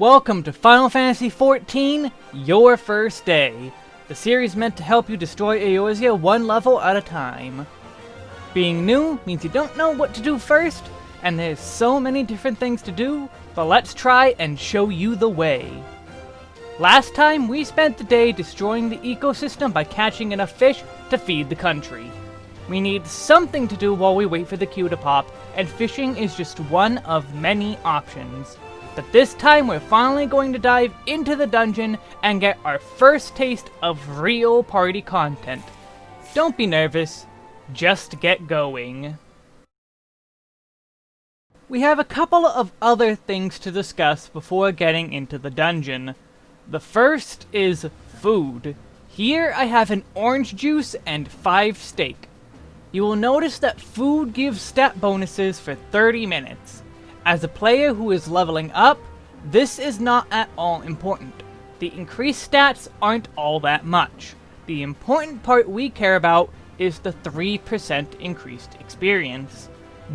Welcome to Final Fantasy XIV, Your First Day, the series meant to help you destroy Eorzea one level at a time. Being new means you don't know what to do first, and there's so many different things to do, but let's try and show you the way. Last time, we spent the day destroying the ecosystem by catching enough fish to feed the country. We need something to do while we wait for the queue to pop, and fishing is just one of many options. But this time we're finally going to dive into the dungeon and get our first taste of real party content. Don't be nervous, just get going. We have a couple of other things to discuss before getting into the dungeon. The first is food. Here I have an orange juice and 5 steak. You will notice that food gives stat bonuses for 30 minutes. As a player who is leveling up, this is not at all important. The increased stats aren't all that much. The important part we care about is the 3% increased experience.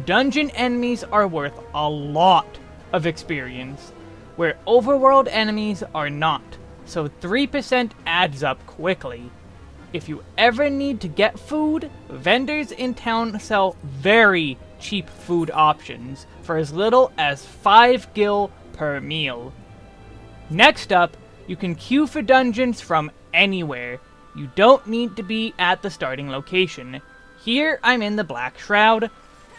Dungeon enemies are worth a lot of experience, where overworld enemies are not, so 3% adds up quickly. If you ever need to get food, vendors in town sell very cheap food options for as little as 5 gil per meal. Next up, you can queue for dungeons from anywhere. You don't need to be at the starting location. Here, I'm in the Black Shroud,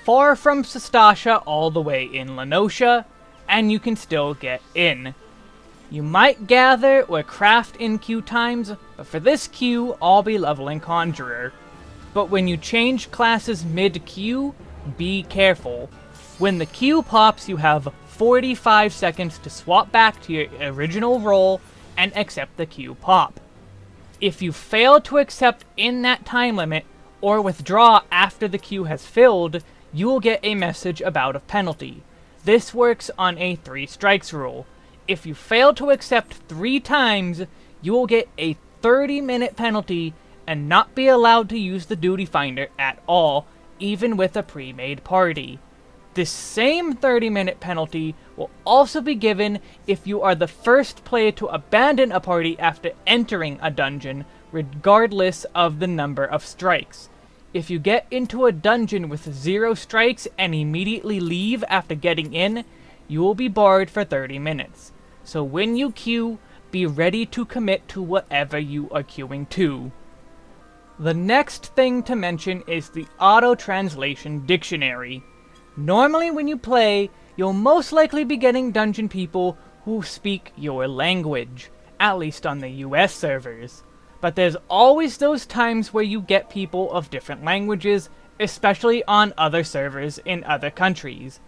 far from Sastasha all the way in La Noscea, and you can still get in. You might gather or craft in queue times, but for this queue, I'll be leveling Conjurer. But when you change classes mid-queue, be careful. When the queue pops, you have 45 seconds to swap back to your original role and accept the queue pop. If you fail to accept in that time limit, or withdraw after the queue has filled, you will get a message about a penalty. This works on a 3 strikes rule. If you fail to accept 3 times, you will get a 30 minute penalty and not be allowed to use the duty finder at all even with a pre-made party. This same 30 minute penalty will also be given if you are the first player to abandon a party after entering a dungeon, regardless of the number of strikes. If you get into a dungeon with zero strikes and immediately leave after getting in, you will be barred for 30 minutes. So when you queue, be ready to commit to whatever you are queuing to. The next thing to mention is the Auto-Translation Dictionary. Normally when you play, you'll most likely be getting dungeon people who speak your language, at least on the US servers. But there's always those times where you get people of different languages, especially on other servers in other countries.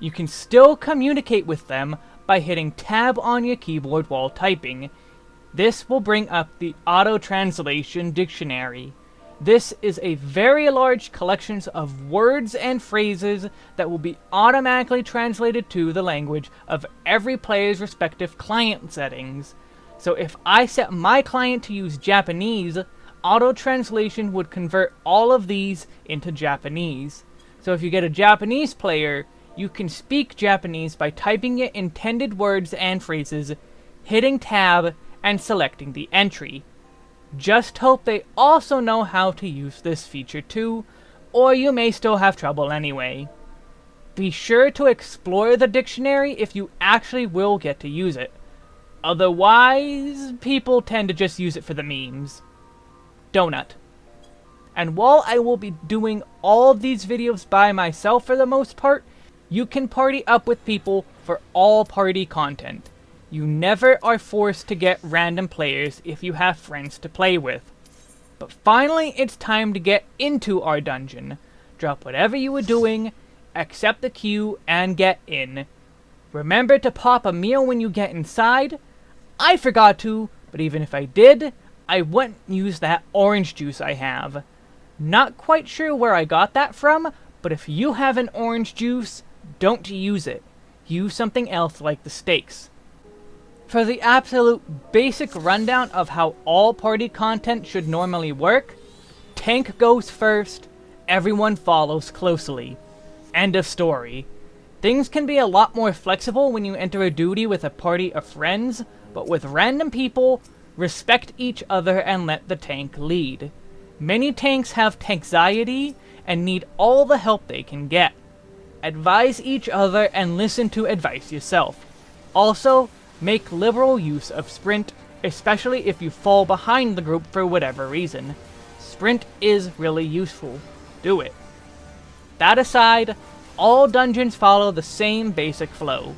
You can still communicate with them by hitting tab on your keyboard while typing, this will bring up the Auto-Translation Dictionary. This is a very large collection of words and phrases that will be automatically translated to the language of every player's respective client settings. So if I set my client to use Japanese, auto-translation would convert all of these into Japanese. So if you get a Japanese player, you can speak Japanese by typing your intended words and phrases, hitting tab, and selecting the entry. Just hope they also know how to use this feature too, or you may still have trouble anyway. Be sure to explore the dictionary if you actually will get to use it. Otherwise, people tend to just use it for the memes. Donut. And while I will be doing all of these videos by myself for the most part, you can party up with people for all party content. You never are forced to get random players if you have friends to play with. But finally, it's time to get into our dungeon. Drop whatever you were doing, accept the queue, and get in. Remember to pop a meal when you get inside? I forgot to, but even if I did, I wouldn't use that orange juice I have. Not quite sure where I got that from, but if you have an orange juice, don't use it. Use something else like the steaks. For the absolute basic rundown of how all party content should normally work, tank goes first, everyone follows closely. End of story. Things can be a lot more flexible when you enter a duty with a party of friends, but with random people, respect each other and let the tank lead. Many tanks have tanxiety and need all the help they can get. Advise each other and listen to advice yourself. Also, make liberal use of sprint, especially if you fall behind the group for whatever reason. Sprint is really useful. Do it. That aside, all dungeons follow the same basic flow.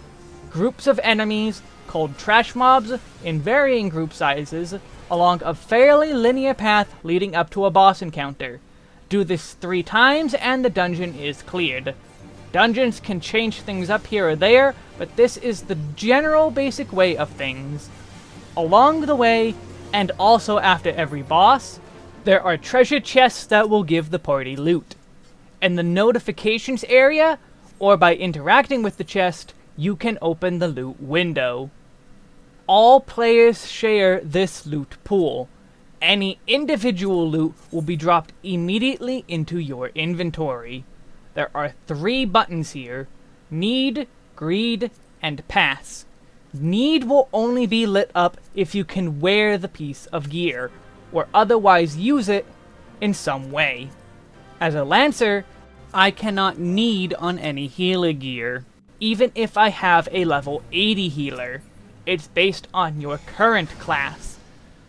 Groups of enemies, called trash mobs, in varying group sizes, along a fairly linear path leading up to a boss encounter. Do this three times and the dungeon is cleared. Dungeons can change things up here or there, but this is the general basic way of things. Along the way, and also after every boss, there are treasure chests that will give the party loot in the notifications area, or by interacting with the chest, you can open the loot window. All players share this loot pool. Any individual loot will be dropped immediately into your inventory. There are three buttons here, Need, Greed, and Pass. Need will only be lit up if you can wear the piece of gear, or otherwise use it in some way. As a Lancer, I cannot need on any healer gear, even if I have a level 80 healer. It's based on your current class.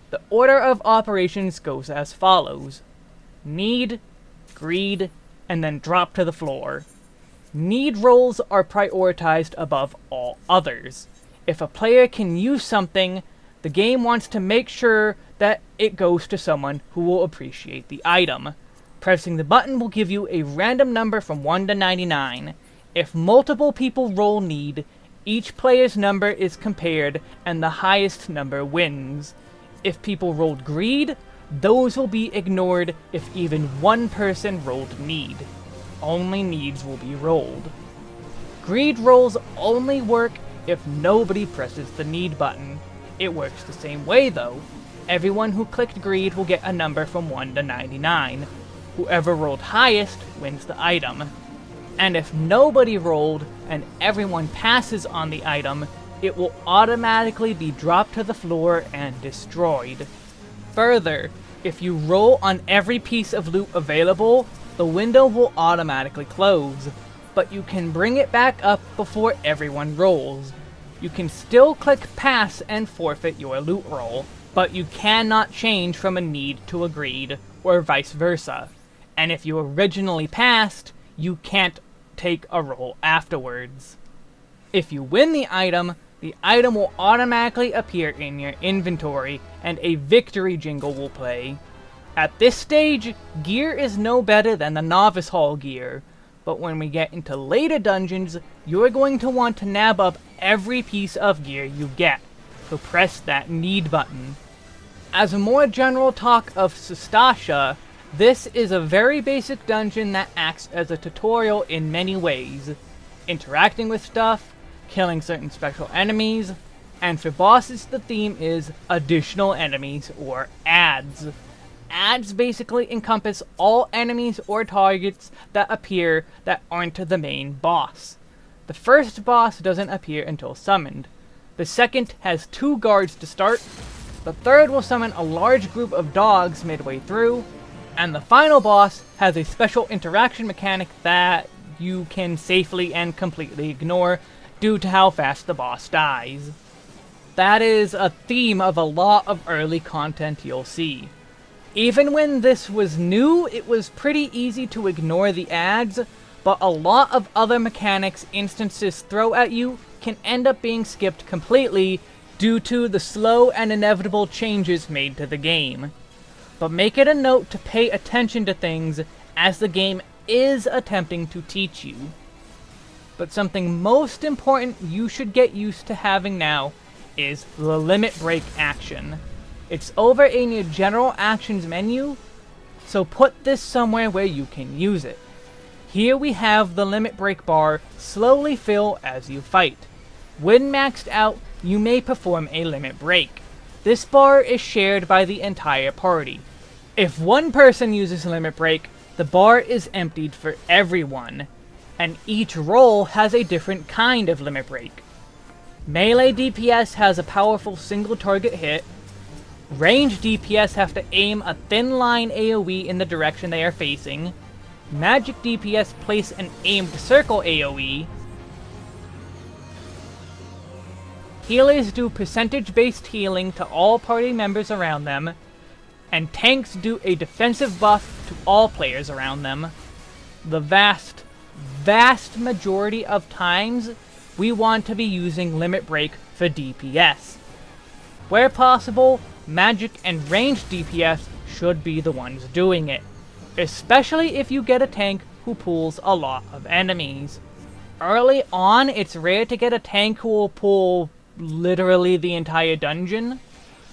The order of operations goes as follows. Need, Greed, and then drop to the floor. Need rolls are prioritized above all others. If a player can use something, the game wants to make sure that it goes to someone who will appreciate the item. Pressing the button will give you a random number from 1 to 99. If multiple people roll need, each player's number is compared and the highest number wins. If people rolled greed, those will be ignored if even one person rolled need. Only needs will be rolled. Greed rolls only work if nobody presses the need button. It works the same way though. Everyone who clicked greed will get a number from 1 to 99, Whoever rolled highest wins the item. And if nobody rolled and everyone passes on the item, it will automatically be dropped to the floor and destroyed. Further, if you roll on every piece of loot available, the window will automatically close, but you can bring it back up before everyone rolls. You can still click pass and forfeit your loot roll, but you cannot change from a need to a greed, or vice versa and if you originally passed, you can't take a roll afterwards. If you win the item, the item will automatically appear in your inventory, and a victory jingle will play. At this stage, gear is no better than the Novice Hall gear, but when we get into later dungeons, you're going to want to nab up every piece of gear you get, so press that need button. As a more general talk of Sastasha, this is a very basic dungeon that acts as a tutorial in many ways. Interacting with stuff, killing certain special enemies, and for bosses the theme is additional enemies or adds. Adds basically encompass all enemies or targets that appear that aren't the main boss. The first boss doesn't appear until summoned. The second has two guards to start. The third will summon a large group of dogs midway through, and the final boss has a special interaction mechanic that you can safely and completely ignore due to how fast the boss dies. That is a theme of a lot of early content you'll see. Even when this was new, it was pretty easy to ignore the adds, but a lot of other mechanics instances throw at you can end up being skipped completely due to the slow and inevitable changes made to the game but make it a note to pay attention to things as the game is attempting to teach you. But something most important you should get used to having now is the limit break action. It's over in your general actions menu, so put this somewhere where you can use it. Here we have the limit break bar slowly fill as you fight. When maxed out, you may perform a limit break. This bar is shared by the entire party, if one person uses Limit Break, the bar is emptied for everyone. And each role has a different kind of limit break. Melee DPS has a powerful single target hit, range DPS have to aim a thin line AoE in the direction they are facing, magic DPS place an aimed circle AoE, healers do percentage-based healing to all party members around them, and tanks do a defensive buff to all players around them. The vast, vast majority of times, we want to be using Limit Break for DPS. Where possible, magic and ranged DPS should be the ones doing it, especially if you get a tank who pulls a lot of enemies. Early on, it's rare to get a tank who will pull literally the entire dungeon,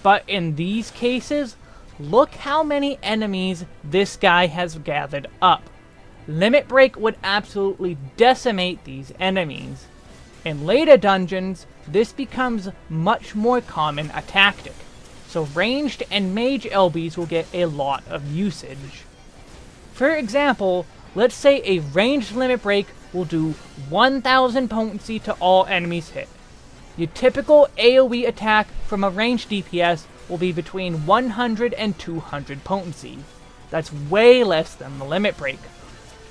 but in these cases, look how many enemies this guy has gathered up. Limit Break would absolutely decimate these enemies. In later dungeons, this becomes much more common a tactic, so ranged and mage LBs will get a lot of usage. For example, let's say a ranged limit break will do 1000 potency to all enemies hit. Your typical AoE attack from a ranged DPS will be between 100 and 200 potency. That's way less than the limit break.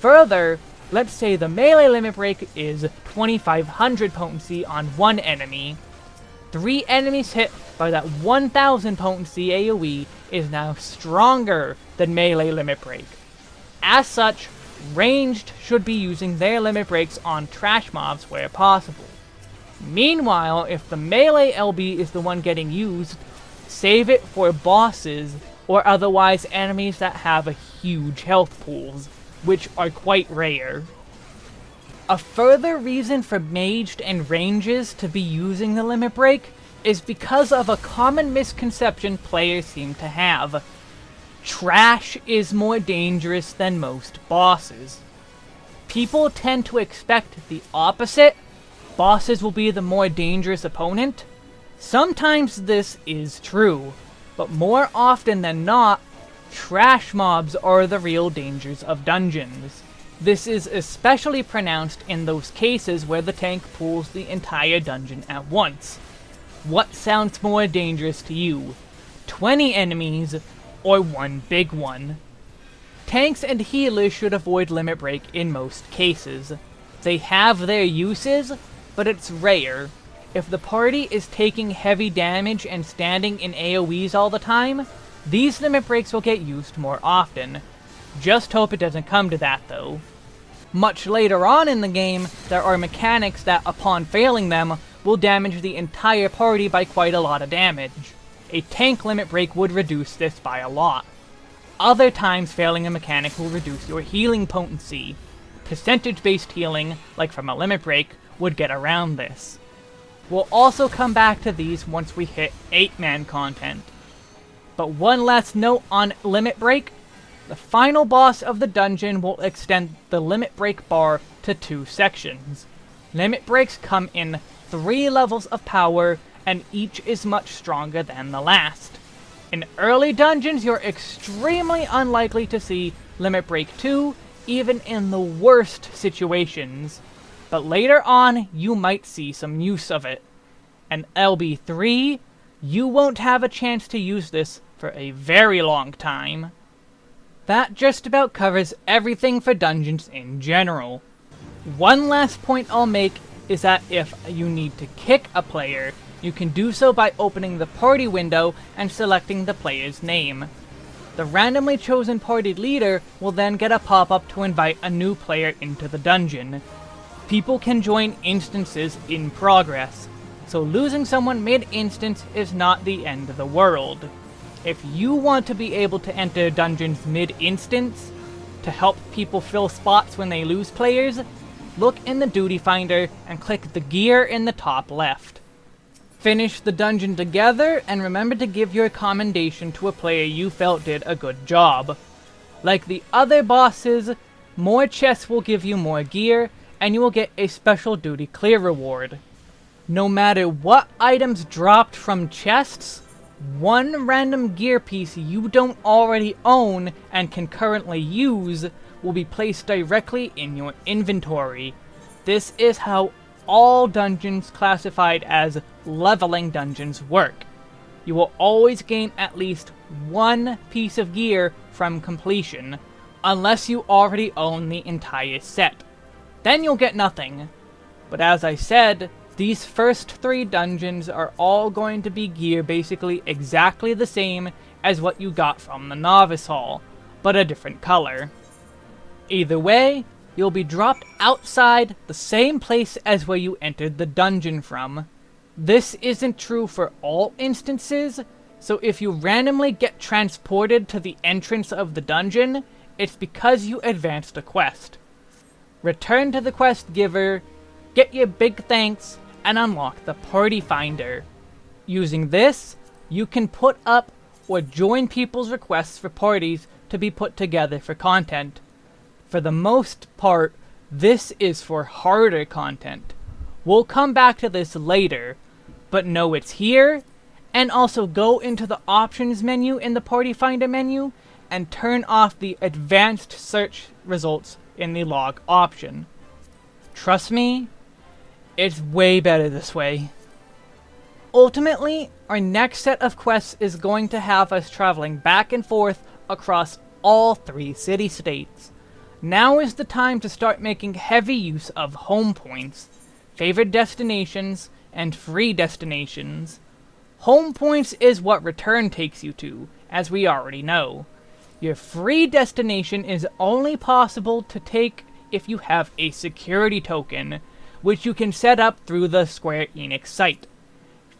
Further, Let's say the melee limit break is 2500 potency on one enemy. Three enemies hit by that 1000 potency AoE is now stronger than melee limit break. As such, ranged should be using their limit breaks on trash mobs where possible. Meanwhile, if the melee LB is the one getting used, save it for bosses or otherwise enemies that have a huge health pools which are quite rare. A further reason for maged and ranges to be using the limit break is because of a common misconception players seem to have. Trash is more dangerous than most bosses. People tend to expect the opposite, bosses will be the more dangerous opponent. Sometimes this is true, but more often than not, Trash mobs are the real dangers of dungeons. This is especially pronounced in those cases where the tank pulls the entire dungeon at once. What sounds more dangerous to you? 20 enemies, or one big one? Tanks and healers should avoid Limit Break in most cases. They have their uses, but it's rare. If the party is taking heavy damage and standing in AoEs all the time, these limit breaks will get used more often. Just hope it doesn't come to that, though. Much later on in the game, there are mechanics that, upon failing them, will damage the entire party by quite a lot of damage. A tank limit break would reduce this by a lot. Other times failing a mechanic will reduce your healing potency. Percentage-based healing, like from a limit break, would get around this. We'll also come back to these once we hit 8-man content. But one last note on Limit Break. The final boss of the dungeon will extend the Limit Break bar to two sections. Limit Breaks come in three levels of power, and each is much stronger than the last. In early dungeons, you're extremely unlikely to see Limit Break 2, even in the worst situations. But later on, you might see some use of it. And LB3, you won't have a chance to use this for a very long time. That just about covers everything for dungeons in general. One last point I'll make is that if you need to kick a player, you can do so by opening the party window and selecting the player's name. The randomly chosen party leader will then get a pop-up to invite a new player into the dungeon. People can join instances in progress, so losing someone mid-instance is not the end of the world. If you want to be able to enter dungeons mid-instance, to help people fill spots when they lose players, look in the duty finder and click the gear in the top left. Finish the dungeon together, and remember to give your commendation to a player you felt did a good job. Like the other bosses, more chests will give you more gear, and you will get a special duty clear reward. No matter what items dropped from chests, one random gear piece you don't already own and can currently use will be placed directly in your inventory. This is how all dungeons classified as leveling dungeons work. You will always gain at least one piece of gear from completion, unless you already own the entire set. Then you'll get nothing. But as I said, these first three dungeons are all going to be gear basically exactly the same as what you got from the Novice Hall, but a different color. Either way, you'll be dropped outside the same place as where you entered the dungeon from. This isn't true for all instances, so if you randomly get transported to the entrance of the dungeon, it's because you advanced a quest. Return to the quest giver, get your big thanks, and unlock the Party Finder. Using this, you can put up or join people's requests for parties to be put together for content. For the most part, this is for harder content. We'll come back to this later, but know it's here, and also go into the options menu in the Party Finder menu and turn off the advanced search results in the log option. Trust me, it's way better this way. Ultimately, our next set of quests is going to have us traveling back and forth across all three city-states. Now is the time to start making heavy use of home points, favored destinations, and free destinations. Home points is what return takes you to, as we already know. Your free destination is only possible to take if you have a security token, which you can set up through the Square Enix site.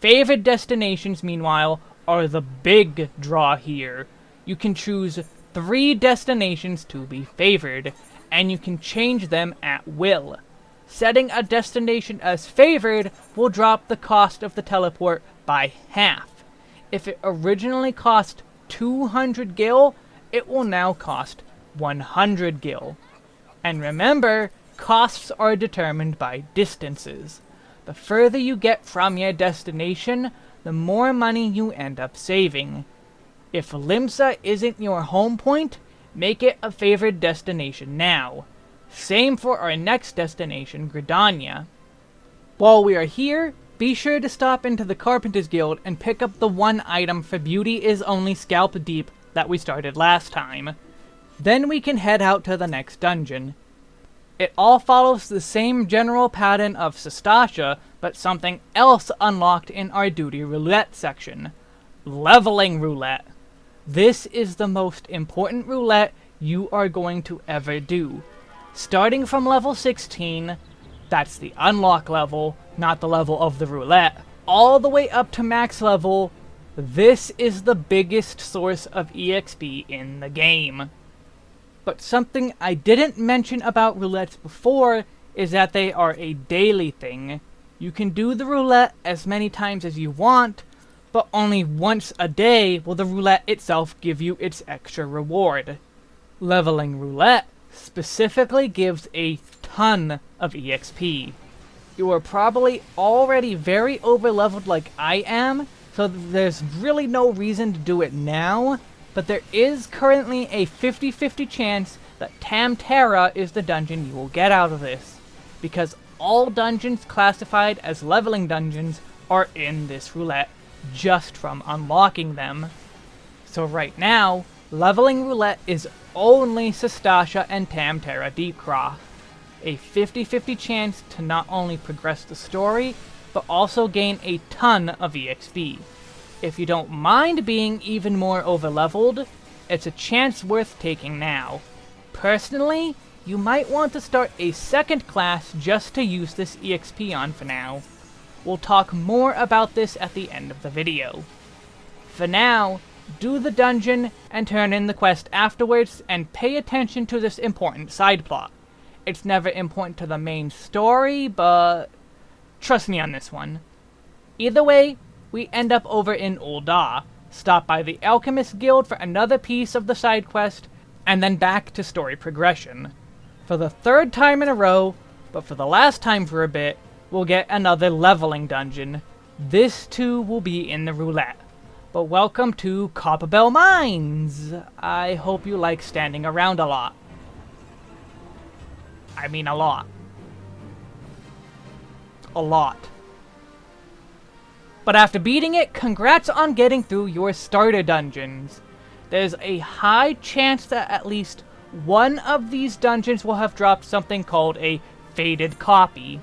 Favored destinations, meanwhile, are the big draw here. You can choose three destinations to be favored, and you can change them at will. Setting a destination as favored will drop the cost of the teleport by half. If it originally cost 200 gil, it will now cost 100 gil. And remember, costs are determined by distances. The further you get from your destination, the more money you end up saving. If Limsa isn't your home point, make it a favored destination now. Same for our next destination, Gridania. While we are here, be sure to stop into the Carpenter's Guild and pick up the one item for Beauty is Only Scalp Deep that we started last time. Then we can head out to the next dungeon. It all follows the same general pattern of Sastasha, but something else unlocked in our Duty Roulette section. Leveling Roulette. This is the most important roulette you are going to ever do. Starting from level 16, that's the unlock level, not the level of the roulette, all the way up to max level, this is the biggest source of EXP in the game. But something I didn't mention about roulettes before is that they are a daily thing. You can do the roulette as many times as you want, but only once a day will the roulette itself give you its extra reward. Leveling roulette specifically gives a ton of EXP. You are probably already very overleveled like I am, so there's really no reason to do it now, but there is currently a 50-50 chance that Tam-Tara is the dungeon you will get out of this, because all dungeons classified as leveling dungeons are in this roulette just from unlocking them. So right now, leveling roulette is only Sastasha and Tam-Tara Deepcroft. A 50-50 chance to not only progress the story, but also gain a ton of EXP. If you don't mind being even more overleveled, it's a chance worth taking now. Personally, you might want to start a second class just to use this EXP on for now. We'll talk more about this at the end of the video. For now, do the dungeon and turn in the quest afterwards and pay attention to this important side plot. It's never important to the main story, but trust me on this one. Either way, we end up over in Ul'dah, stop by the Alchemist Guild for another piece of the side quest, and then back to story progression. For the third time in a row, but for the last time for a bit, we'll get another leveling dungeon. This too will be in the roulette. But welcome to Copperbell Mines! I hope you like standing around a lot. I mean a lot. A lot. But after beating it, congrats on getting through your starter dungeons. There's a high chance that at least one of these dungeons will have dropped something called a faded copy.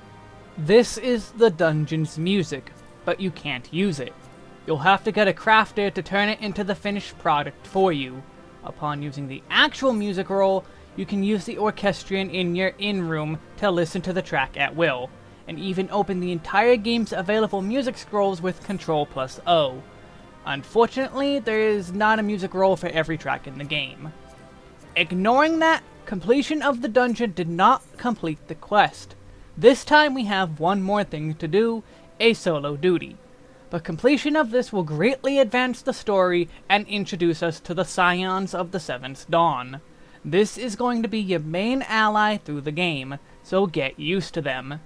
This is the dungeon's music, but you can't use it. You'll have to get a crafter to turn it into the finished product for you. Upon using the actual music roll, you can use the orchestrion in your in-room to listen to the track at will, and even open the entire game's available music scrolls with Control plus O. Unfortunately, there is not a music roll for every track in the game. Ignoring that, completion of the dungeon did not complete the quest. This time we have one more thing to do, a solo duty but completion of this will greatly advance the story and introduce us to the Scions of the Seventh Dawn. This is going to be your main ally through the game, so get used to them.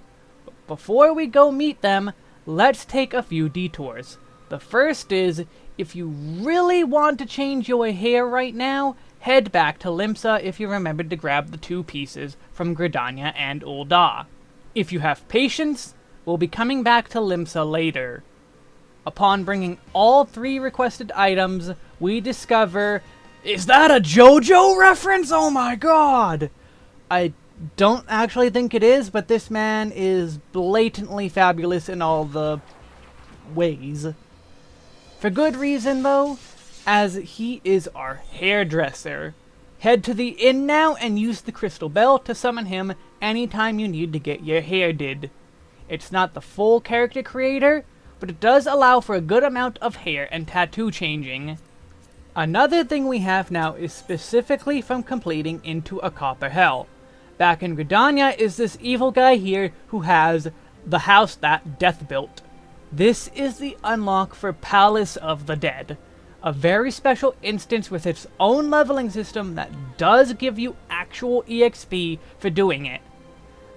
Before we go meet them, let's take a few detours. The first is, if you really want to change your hair right now, head back to Limsa if you remembered to grab the two pieces from Gridania and Ul'dah. If you have patience, we'll be coming back to Limsa later. Upon bringing all three requested items, we discover... Is that a JoJo reference? Oh my god! I don't actually think it is, but this man is blatantly fabulous in all the ways. For good reason, though, as he is our hairdresser. Head to the inn now and use the crystal bell to summon him anytime you need to get your hair did. It's not the full character creator, but it does allow for a good amount of hair and tattoo changing. Another thing we have now is specifically from completing into a Copperbell. Back in Gridania is this evil guy here who has the house that Death built. This is the unlock for Palace of the Dead, a very special instance with its own leveling system that does give you actual EXP for doing it.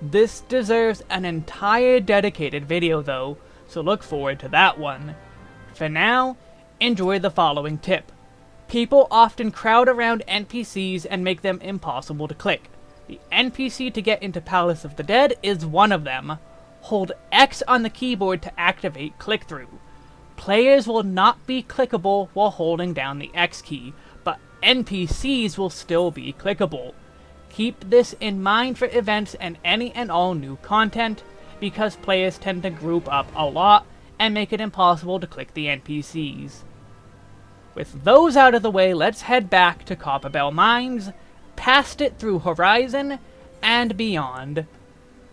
This deserves an entire dedicated video though, so look forward to that one. For now, enjoy the following tip. People often crowd around NPCs and make them impossible to click. The NPC to get into Palace of the Dead is one of them. Hold X on the keyboard to activate click-through. Players will not be clickable while holding down the X key, but NPCs will still be clickable. Keep this in mind for events and any and all new content, because players tend to group up a lot and make it impossible to click the NPCs. With those out of the way, let's head back to Copperbell Mines, past it through Horizon, and beyond.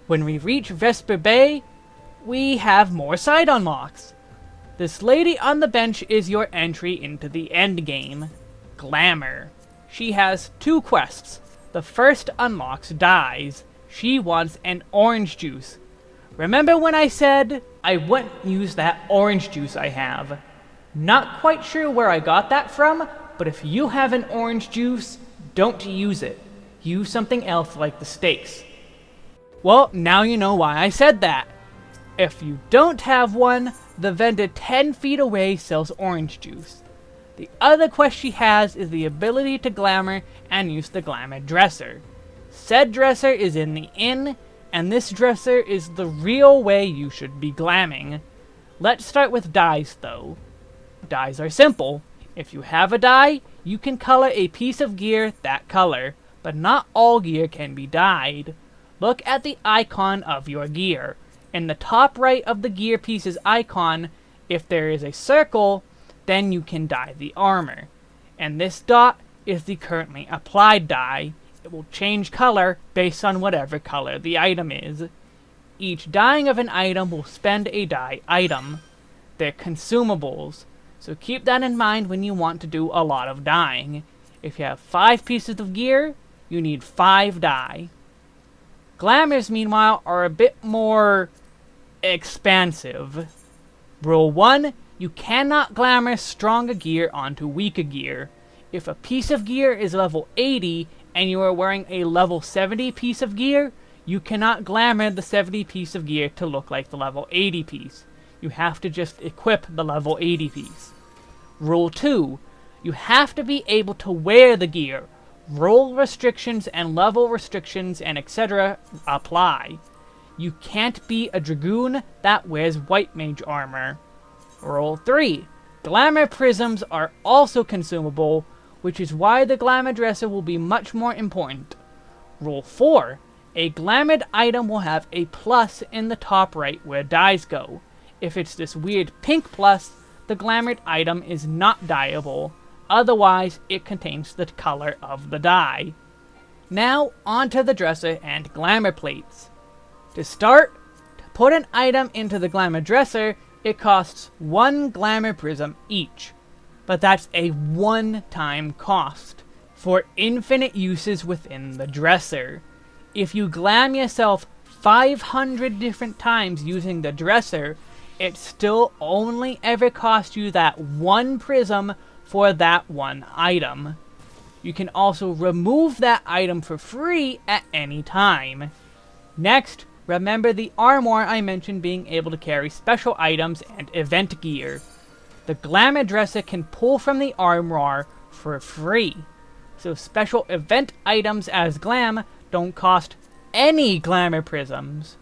When we reach Vesper Bay, we have more side unlocks. This lady on the bench is your entry into the endgame, Glamour. She has two quests. The first unlocks Dyes. She wants an orange juice, Remember when I said I wouldn't use that orange juice I have? Not quite sure where I got that from, but if you have an orange juice, don't use it. Use something else like the steaks. Well, now you know why I said that. If you don't have one, the vendor 10 feet away sells orange juice. The other quest she has is the ability to glamour and use the glamour dresser. Said dresser is in the inn and this dresser is the real way you should be glamming. Let's start with dyes, though. Dyes are simple. If you have a dye, you can color a piece of gear that color, but not all gear can be dyed. Look at the icon of your gear. In the top right of the gear piece's icon, if there is a circle, then you can dye the armor. And this dot is the currently applied dye, it will change color based on whatever color the item is. Each dyeing of an item will spend a dye item. They're consumables, so keep that in mind when you want to do a lot of dyeing. If you have 5 pieces of gear, you need 5 dye. Glamours, meanwhile, are a bit more expansive. Rule 1, you cannot glamour stronger gear onto weaker gear. If a piece of gear is level 80, and you are wearing a level 70 piece of gear, you cannot glamour the 70 piece of gear to look like the level 80 piece. You have to just equip the level 80 piece. Rule 2. You have to be able to wear the gear. role restrictions and level restrictions and etc. apply. You can't be a Dragoon that wears White Mage armor. Rule 3. Glamour Prisms are also consumable, which is why the Glamour Dresser will be much more important. Rule 4. A Glamoured item will have a plus in the top right where dyes go. If it's this weird pink plus, the Glamoured item is not dyeable, otherwise it contains the color of the dye. Now, onto the dresser and glamour plates. To start, to put an item into the glamour dresser, it costs one glamour prism each. But that's a one-time cost, for infinite uses within the dresser. If you glam yourself 500 different times using the dresser, it still only ever costs you that one prism for that one item. You can also remove that item for free at any time. Next, remember the armoire I mentioned being able to carry special items and event gear. The Glamour Dresser can pull from the armoire for free. So special event items as Glam don't cost any Glamour Prisms.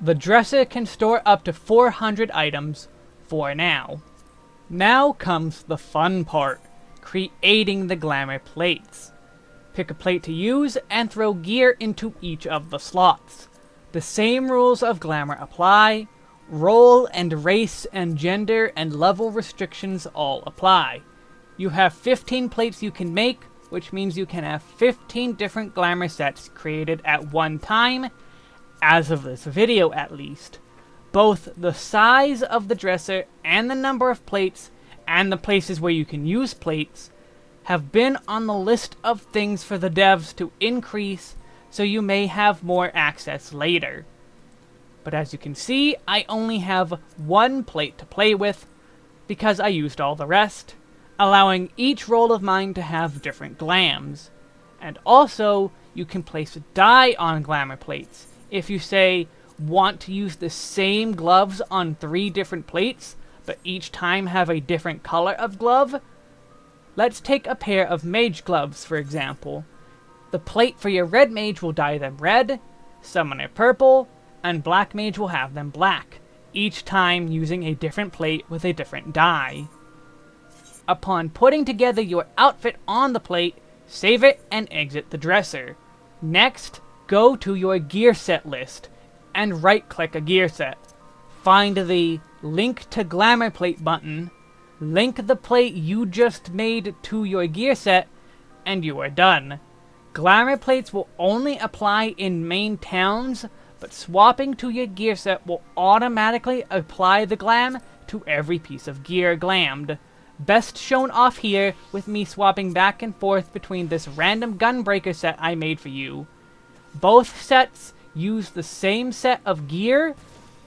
The Dresser can store up to 400 items for now. Now comes the fun part, creating the glamour plates. Pick a plate to use and throw gear into each of the slots. The same rules of glamour apply, role and race and gender and level restrictions all apply. You have 15 plates you can make, which means you can have 15 different glamour sets created at one time, as of this video at least both the size of the dresser and the number of plates and the places where you can use plates have been on the list of things for the devs to increase so you may have more access later. But as you can see, I only have one plate to play with because I used all the rest, allowing each role of mine to have different glams. And also, you can place dye on glamour plates. If you say, want to use the same gloves on three different plates, but each time have a different color of glove? Let's take a pair of mage gloves, for example. The plate for your red mage will dye them red, summoner purple, and black mage will have them black, each time using a different plate with a different dye. Upon putting together your outfit on the plate, save it and exit the dresser. Next, go to your gear set list and right-click a gear set. Find the Link to Glamour Plate button, link the plate you just made to your gear set, and you are done. Glamour plates will only apply in main towns, but swapping to your gear set will automatically apply the glam to every piece of gear glammed. Best shown off here with me swapping back and forth between this random gunbreaker set I made for you. Both sets use the same set of gear,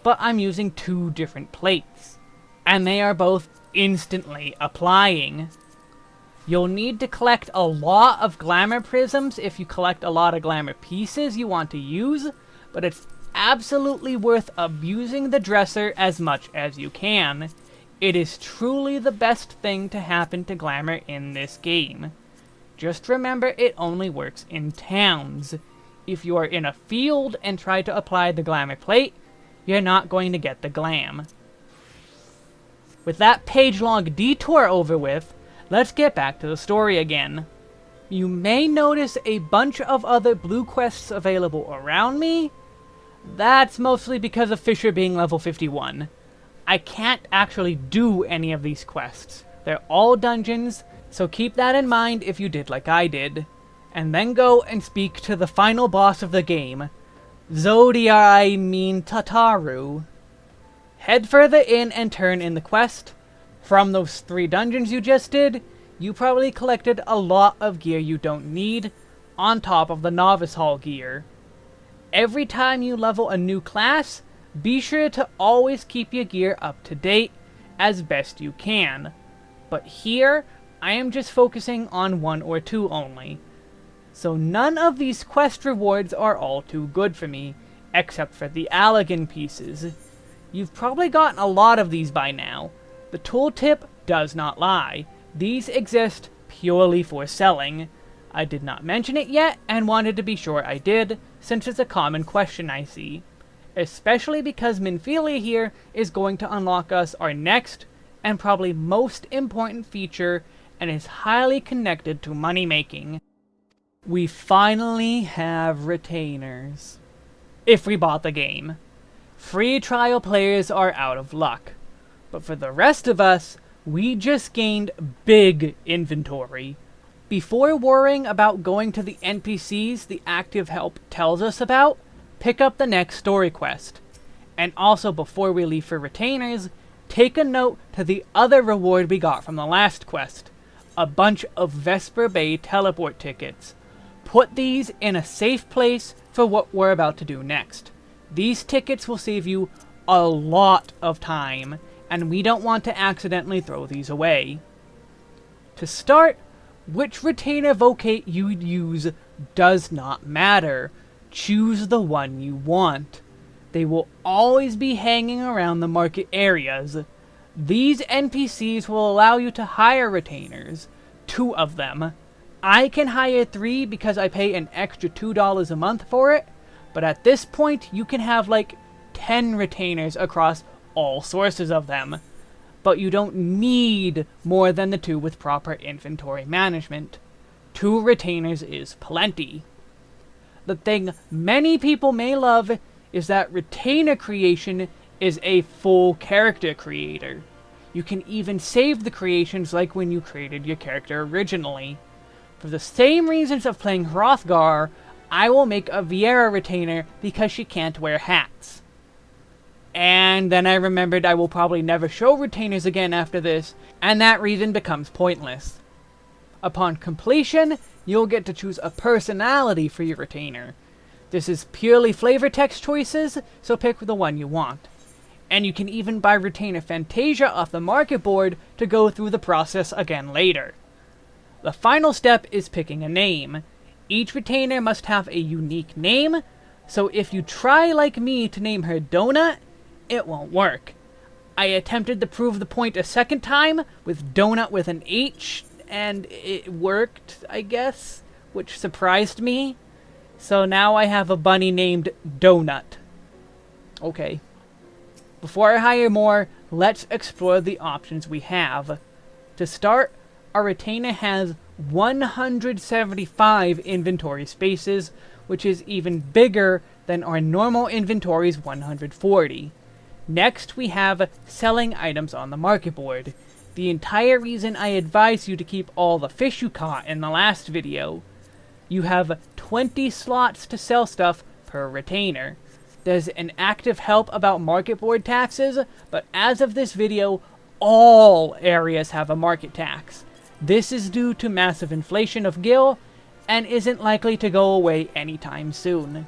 but I'm using two different plates. And they are both instantly applying. You'll need to collect a lot of glamour prisms if you collect a lot of glamour pieces you want to use, but it's absolutely worth abusing the dresser as much as you can. It is truly the best thing to happen to glamour in this game. Just remember it only works in towns if you are in a field and try to apply the glamour plate, you're not going to get the glam. With that page-long detour over with, let's get back to the story again. You may notice a bunch of other blue quests available around me. That's mostly because of Fisher being level 51. I can't actually do any of these quests. They're all dungeons, so keep that in mind if you did like I did and then go and speak to the final boss of the game, Zodiai mean Tataru. Head further in and turn in the quest. From those three dungeons you just did, you probably collected a lot of gear you don't need, on top of the Novice Hall gear. Every time you level a new class, be sure to always keep your gear up to date as best you can. But here, I am just focusing on one or two only. So none of these quest rewards are all too good for me, except for the Allagan pieces. You've probably gotten a lot of these by now. The tooltip does not lie. These exist purely for selling. I did not mention it yet, and wanted to be sure I did, since it's a common question I see. Especially because Minfilia here is going to unlock us our next, and probably most important feature, and is highly connected to money making. We finally have retainers. If we bought the game. Free trial players are out of luck. But for the rest of us, we just gained big inventory. Before worrying about going to the NPCs the active help tells us about, pick up the next story quest. And also before we leave for retainers, take a note to the other reward we got from the last quest. A bunch of Vesper Bay teleport tickets. Put these in a safe place for what we're about to do next. These tickets will save you a lot of time, and we don't want to accidentally throw these away. To start, which retainer vocate you'd use does not matter. Choose the one you want. They will always be hanging around the market areas. These NPCs will allow you to hire retainers, two of them. I can hire three because I pay an extra $2 a month for it, but at this point you can have like 10 retainers across all sources of them. But you don't need more than the two with proper inventory management. Two retainers is plenty. The thing many people may love is that retainer creation is a full character creator. You can even save the creations like when you created your character originally. For the same reasons of playing Hrothgar, I will make a Viera retainer because she can't wear hats. And then I remembered I will probably never show retainers again after this, and that reason becomes pointless. Upon completion, you'll get to choose a personality for your retainer. This is purely flavor text choices, so pick the one you want. And you can even buy Retainer Fantasia off the market board to go through the process again later. The final step is picking a name. Each retainer must have a unique name, so if you try like me to name her Donut, it won't work. I attempted to prove the point a second time with Donut with an H, and it worked, I guess, which surprised me. So now I have a bunny named Donut. Okay. Before I hire more, let's explore the options we have. To start, our retainer has 175 inventory spaces, which is even bigger than our normal inventory's 140. Next, we have selling items on the market board. The entire reason I advise you to keep all the fish you caught in the last video. You have 20 slots to sell stuff per retainer. There's an active help about market board taxes, but as of this video, all areas have a market tax. This is due to massive inflation of gil, and isn't likely to go away anytime soon.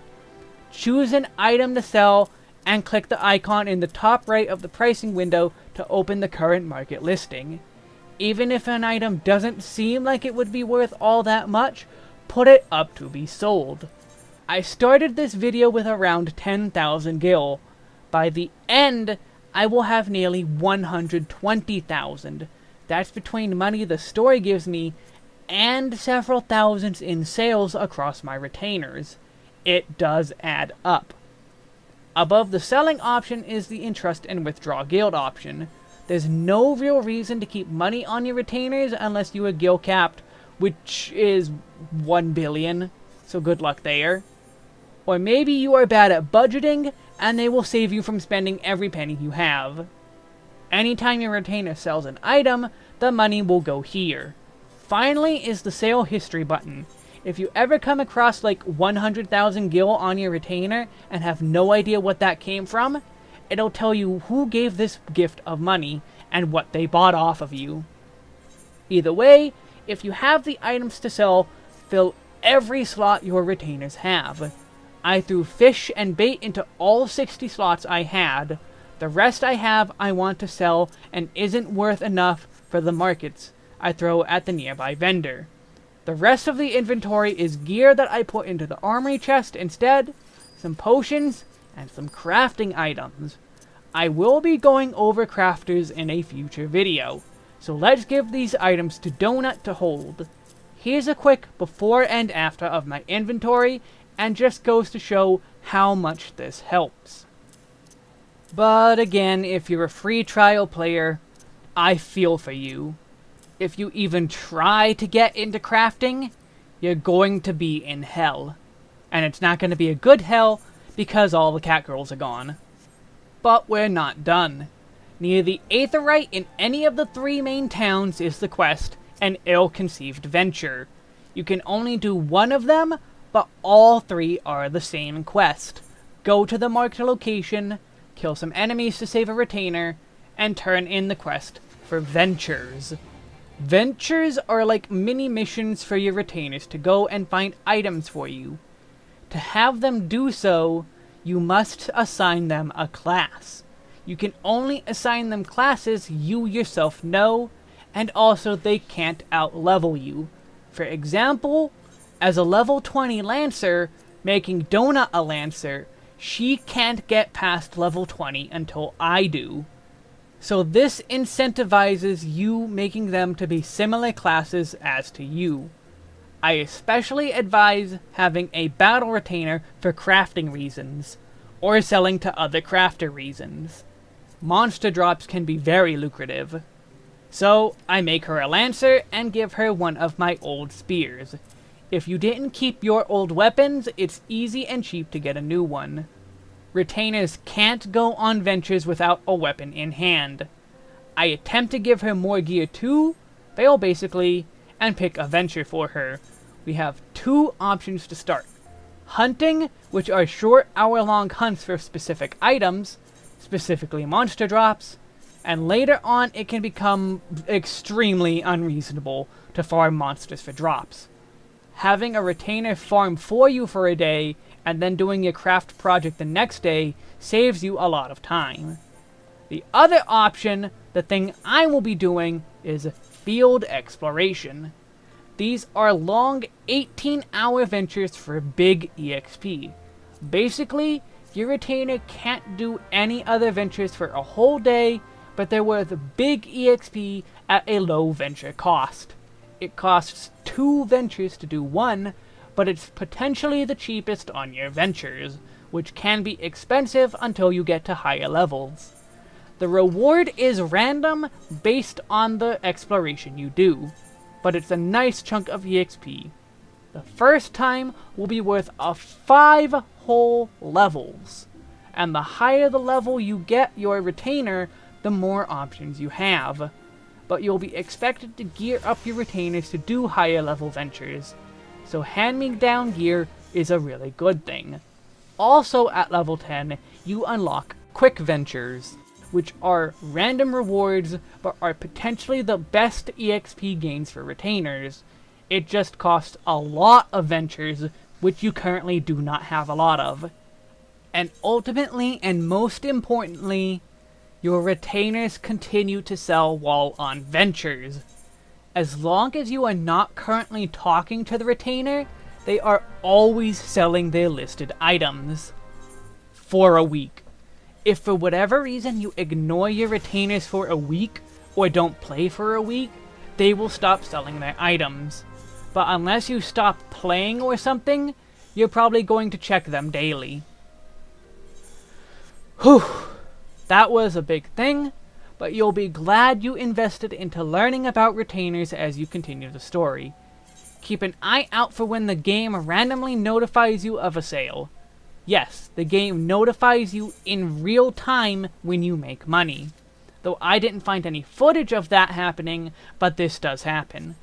Choose an item to sell and click the icon in the top right of the pricing window to open the current market listing. Even if an item doesn't seem like it would be worth all that much, put it up to be sold. I started this video with around 10,000 gil. By the end, I will have nearly 120,000. That's between money the story gives me and several thousands in sales across my retainers. It does add up. Above the selling option is the interest and withdraw gil option. There's no real reason to keep money on your retainers unless you are gil capped, which is 1 billion, so good luck there. Or maybe you are bad at budgeting, and they will save you from spending every penny you have. Anytime your retainer sells an item, the money will go here. Finally is the sale history button. If you ever come across like 100,000 gil on your retainer and have no idea what that came from, it'll tell you who gave this gift of money and what they bought off of you. Either way, if you have the items to sell, fill every slot your retainers have. I threw fish and bait into all 60 slots I had. The rest I have I want to sell and isn't worth enough for the markets I throw at the nearby vendor. The rest of the inventory is gear that I put into the armory chest instead, some potions, and some crafting items. I will be going over crafters in a future video, so let's give these items to Donut to hold. Here's a quick before and after of my inventory, and just goes to show how much this helps. But again, if you're a free trial player, I feel for you. If you even try to get into crafting, you're going to be in hell. And it's not going to be a good hell because all the cat girls are gone. But we're not done. Near the Aetheryte in any of the three main towns is the quest, An Ill-Conceived Venture. You can only do one of them, but all three are the same quest. Go to the marked location, kill some enemies to save a retainer, and turn in the quest for Ventures. Ventures are like mini missions for your retainers to go and find items for you. To have them do so, you must assign them a class. You can only assign them classes you yourself know, and also they can't outlevel you. For example, as a level 20 Lancer, making Donut a Lancer, she can't get past level 20 until I do. So this incentivizes you making them to be similar classes as to you. I especially advise having a battle retainer for crafting reasons, or selling to other crafter reasons. Monster drops can be very lucrative. So, I make her a lancer and give her one of my old spears. If you didn't keep your old weapons, it's easy and cheap to get a new one retainers can't go on ventures without a weapon in hand. I attempt to give her more gear too, fail basically, and pick a venture for her. We have two options to start. Hunting, which are short hour-long hunts for specific items, specifically monster drops, and later on it can become extremely unreasonable to farm monsters for drops. Having a retainer farm for you for a day and then doing your craft project the next day saves you a lot of time. The other option, the thing I will be doing, is field exploration. These are long 18 hour ventures for big EXP. Basically, your retainer can't do any other ventures for a whole day, but they're worth big EXP at a low venture cost. It costs two ventures to do one, but it's potentially the cheapest on your ventures, which can be expensive until you get to higher levels. The reward is random based on the exploration you do, but it's a nice chunk of EXP. The first time will be worth a 5 whole levels, and the higher the level you get your retainer, the more options you have. But you'll be expected to gear up your retainers to do higher level ventures, so hand-me-down gear is a really good thing. Also at level 10, you unlock Quick Ventures, which are random rewards, but are potentially the best EXP gains for retainers. It just costs a lot of ventures, which you currently do not have a lot of. And ultimately, and most importantly, your retainers continue to sell while on ventures. As long as you are not currently talking to the retainer, they are always selling their listed items. For a week. If for whatever reason you ignore your retainers for a week, or don't play for a week, they will stop selling their items. But unless you stop playing or something, you're probably going to check them daily. Whew. That was a big thing, but you'll be glad you invested into learning about retainers as you continue the story. Keep an eye out for when the game randomly notifies you of a sale. Yes, the game notifies you in real time when you make money. Though I didn't find any footage of that happening, but this does happen.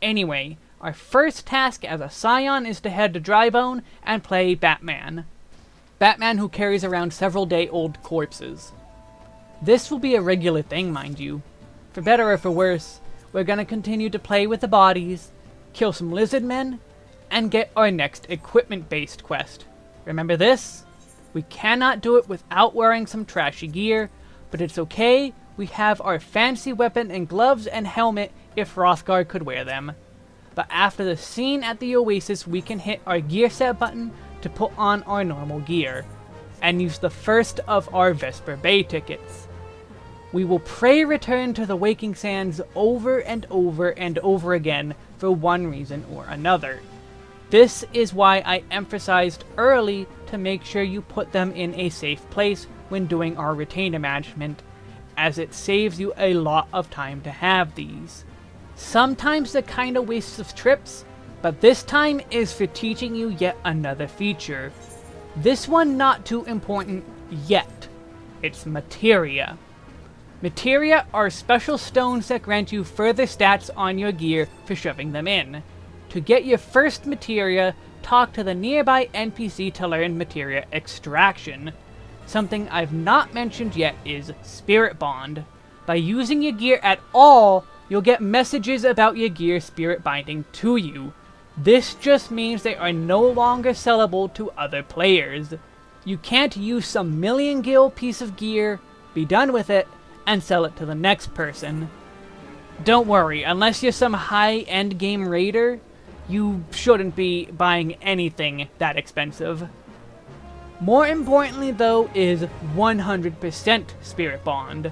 Anyway, our first task as a Scion is to head to Drybone and play Batman. Batman who carries around several day-old corpses. This will be a regular thing, mind you. For better or for worse, we're gonna continue to play with the bodies, kill some lizard men, and get our next equipment-based quest. Remember this? We cannot do it without wearing some trashy gear, but it's okay, we have our fancy weapon and gloves and helmet if Hrothgar could wear them. But after the scene at the Oasis, we can hit our gear set button to put on our normal gear, and use the first of our Vesper Bay tickets. we will pray return to the Waking Sands over and over and over again for one reason or another. This is why I emphasized early to make sure you put them in a safe place when doing our retainer management, as it saves you a lot of time to have these. Sometimes they're kinda wastes of trips, but this time is for teaching you yet another feature. This one not too important yet. It's materia. Materia are special stones that grant you further stats on your gear for shoving them in. To get your first materia, talk to the nearby NPC to learn materia extraction. Something I've not mentioned yet is Spirit Bond. By using your gear at all, you'll get messages about your gear spirit binding to you. This just means they are no longer sellable to other players. You can't use some million gil piece of gear, be done with it, and sell it to the next person. Don't worry, unless you're some high-end game raider, you shouldn't be buying anything that expensive. More importantly though is 100% Spirit Bond.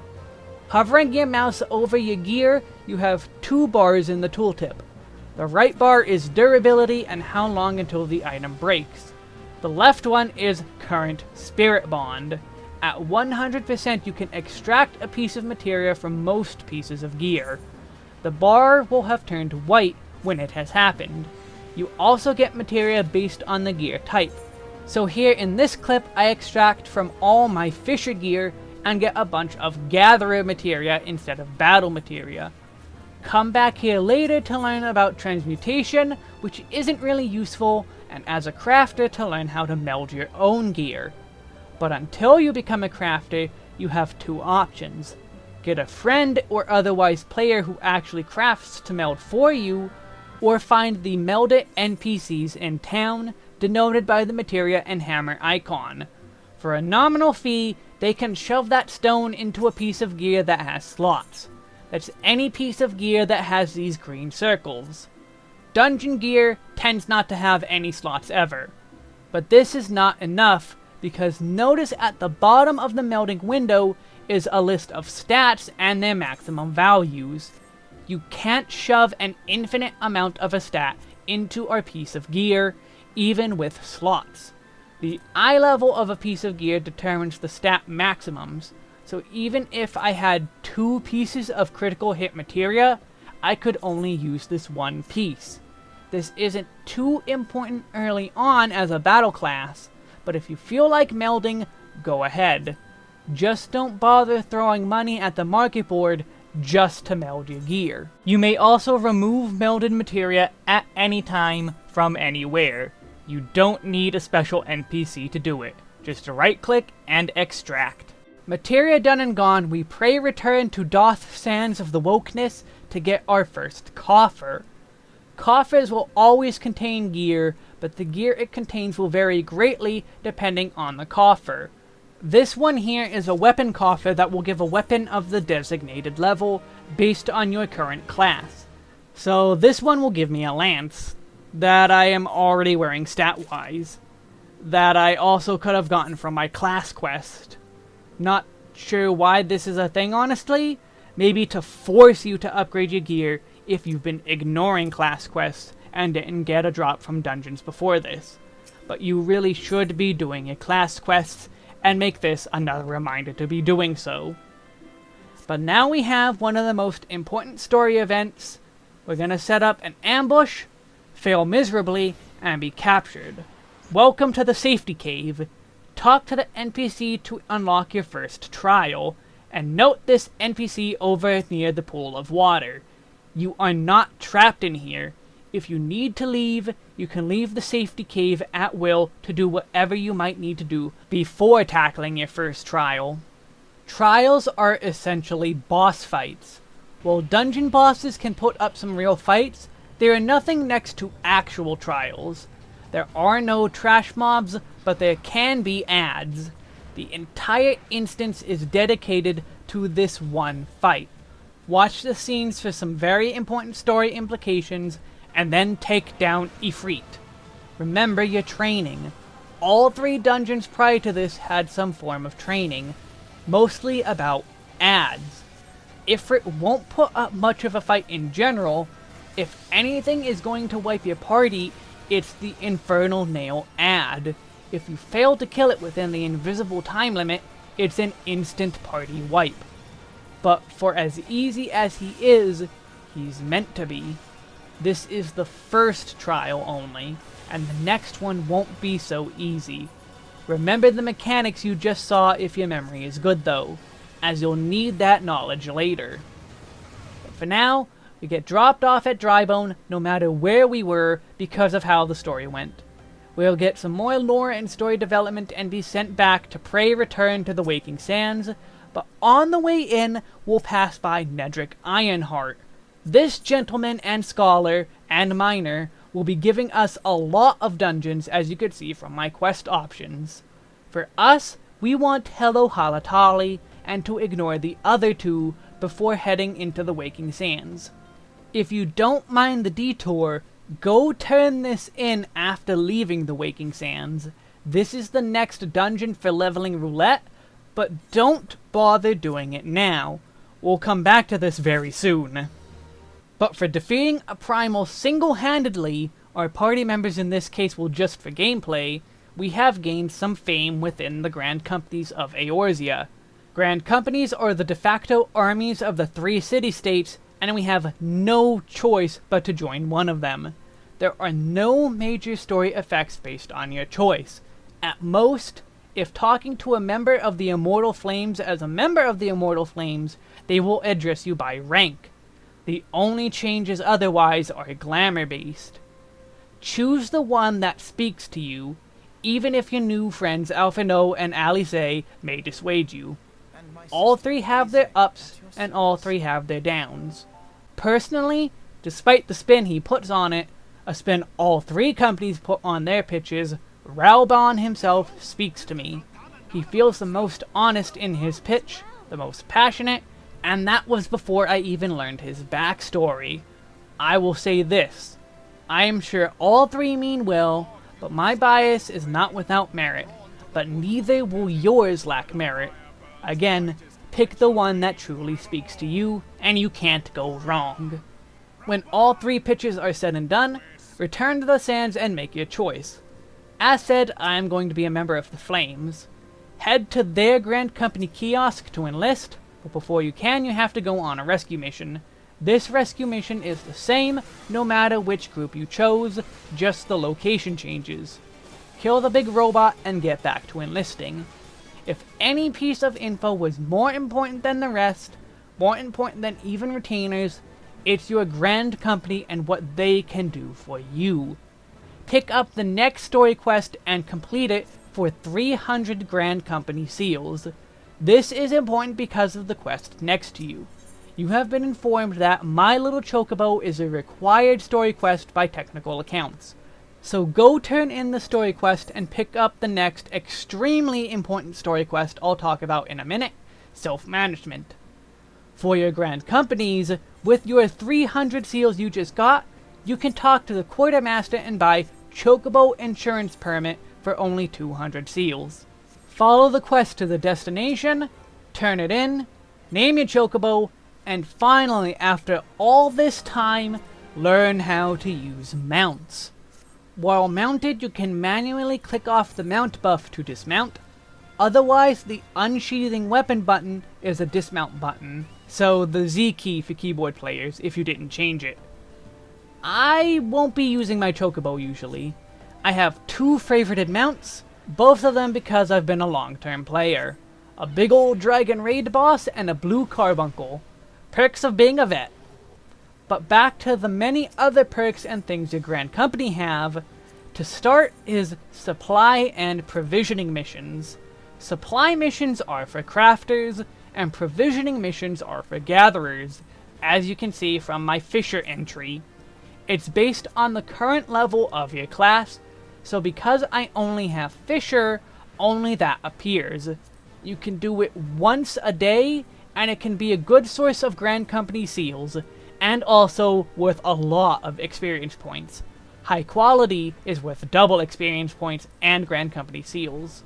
Hovering your mouse over your gear, you have two bars in the tooltip. The right bar is durability and how long until the item breaks. The left one is current Spirit Bond. At 100% you can extract a piece of materia from most pieces of gear. The bar will have turned white when it has happened. You also get materia based on the gear type. So here in this clip, I extract from all my Fisher gear and get a bunch of Gatherer materia instead of Battle materia. Come back here later to learn about transmutation, which isn't really useful, and as a crafter to learn how to meld your own gear. But until you become a crafter, you have two options. Get a friend or otherwise player who actually crafts to meld for you, or find the melded NPCs in town, denoted by the materia and hammer icon. For a nominal fee, they can shove that stone into a piece of gear that has slots. That's any piece of gear that has these green circles. Dungeon gear tends not to have any slots ever. But this is not enough, because notice at the bottom of the melding window is a list of stats and their maximum values. You can't shove an infinite amount of a stat into our piece of gear, even with slots. The iLevel of a piece of gear determines the stat maximums, so even if I had two pieces of critical hit materia, I could only use this one piece. This isn't too important early on as a battle class, but if you feel like melding, go ahead. Just don't bother throwing money at the market board just to meld your gear. You may also remove melded materia at any time from anywhere. You don't need a special NPC to do it. Just right click and extract. Materia done and gone, we pray return to Doth Sands of the Wokeness to get our first coffer. Coffers will always contain gear, but the gear it contains will vary greatly depending on the coffer. This one here is a weapon coffer that will give a weapon of the designated level based on your current class. So this one will give me a lance that I am already wearing stat-wise that I also could have gotten from my class quest. Not sure why this is a thing honestly, maybe to force you to upgrade your gear if you've been ignoring class quests and didn't get a drop from dungeons before this. But you really should be doing your class quests and make this another reminder to be doing so. But now we have one of the most important story events. We're gonna set up an ambush, fail miserably, and be captured. Welcome to the safety cave. Talk to the NPC to unlock your first trial, and note this NPC over near the pool of water. You are not trapped in here. If you need to leave, you can leave the safety cave at will to do whatever you might need to do before tackling your first trial. Trials are essentially boss fights. While dungeon bosses can put up some real fights, they are nothing next to actual trials. There are no trash mobs, but there can be adds. The entire instance is dedicated to this one fight. Watch the scenes for some very important story implications and then take down Ifrit. Remember your training. All three dungeons prior to this had some form of training, mostly about adds. Ifrit won't put up much of a fight in general. If anything is going to wipe your party, it's the Infernal Nail add. If you fail to kill it within the invisible time limit, it's an instant party wipe. But for as easy as he is, he's meant to be. This is the first trial only, and the next one won't be so easy. Remember the mechanics you just saw if your memory is good though, as you'll need that knowledge later. But for now, we get dropped off at Drybone no matter where we were because of how the story went. We'll get some more lore and story development and be sent back to pray return to the Waking Sands, but on the way in, we'll pass by Nedrick Ironheart. This gentleman and scholar and miner will be giving us a lot of dungeons as you could see from my quest options. For us, we want Hallo Halatali and to ignore the other two before heading into the Waking Sands. If you don't mind the detour, go turn this in after leaving the Waking Sands. This is the next dungeon for leveling roulette, but don't bother doing it now. We'll come back to this very soon. But for defeating a primal single-handedly, our party members in this case will just for gameplay, we have gained some fame within the Grand Companies of Eorzea. Grand Companies are the de facto armies of the three city-states, and we have no choice but to join one of them. There are no major story effects based on your choice. At most, if talking to a member of the Immortal Flames as a member of the Immortal Flames, they will address you by rank. The only changes otherwise are glamour-based. Choose the one that speaks to you, even if your new friends Alphinaud and Alisaie may dissuade you. All three have their ups, and all three have their downs. Personally, despite the spin he puts on it, a spin all three companies put on their pitches, Raubahn himself speaks to me. He feels the most honest in his pitch, the most passionate, and that was before I even learned his backstory. I will say this. I am sure all three mean well, but my bias is not without merit. But neither will yours lack merit. Again, pick the one that truly speaks to you, and you can't go wrong. When all three pitches are said and done, return to the sands and make your choice. As said, I am going to be a member of the Flames. Head to their Grand Company kiosk to enlist, but before you can, you have to go on a rescue mission. This rescue mission is the same, no matter which group you chose, just the location changes. Kill the big robot and get back to enlisting. If any piece of info was more important than the rest, more important than even retainers, it's your grand company and what they can do for you. Pick up the next story quest and complete it for 300 grand company seals. This is important because of the quest next to you. You have been informed that My Little Chocobo is a required story quest by technical accounts. So go turn in the story quest and pick up the next extremely important story quest I'll talk about in a minute, Sylph-Management. For your grand companies, with your 300 seals you just got, you can talk to the quartermaster and buy Chocobo Insurance Permit for only 200 seals. Follow the quest to the destination, turn it in, name your chocobo, and finally, after all this time, learn how to use mounts. While mounted, you can manually click off the mount buff to dismount. Otherwise, the unsheathing weapon button is a dismount button, so the Z key for keyboard players if you didn't change it. I won't be using my chocobo usually. I have two favorited mounts, both of them because I've been a long-term player. A big old dragon raid boss and a blue carbuncle. Perks of being a vet. But back to the many other perks and things your Grand Company have. To start is supply and provisioning missions. Supply missions are for crafters, and provisioning missions are for gatherers, as you can see from my Fisher entry. It's based on the current level of your class, so because I only have Fisher, only that appears. You can do it once a day, and it can be a good source of Grand Company seals, and also worth a lot of experience points. High quality is worth double experience points and Grand Company seals.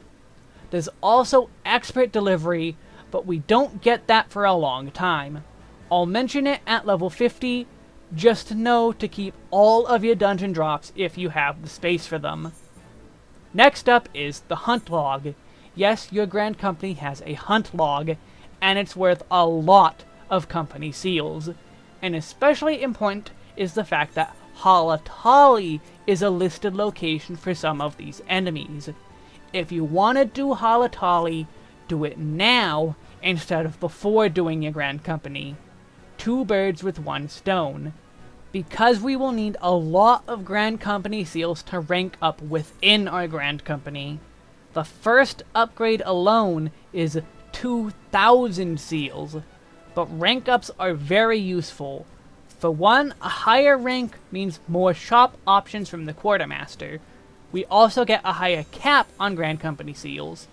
There's also expert delivery, but we don't get that for a long time. I'll mention it at level 50, just know to keep all of your dungeon drops if you have the space for them. Next up is the hunt log. Yes, your Grand Company has a hunt log, and it's worth a lot of company seals. And especially important is the fact that Halatali is a listed location for some of these enemies. If you want to do Halatali, do it now instead of before doing your Grand Company. Two birds with one stone. Because we will need a lot of Grand Company seals to rank up within our Grand Company. The first upgrade alone is 2,000 seals, but rank ups are very useful. For one, a higher rank means more shop options from the Quartermaster. We also get a higher cap on Grand Company seals.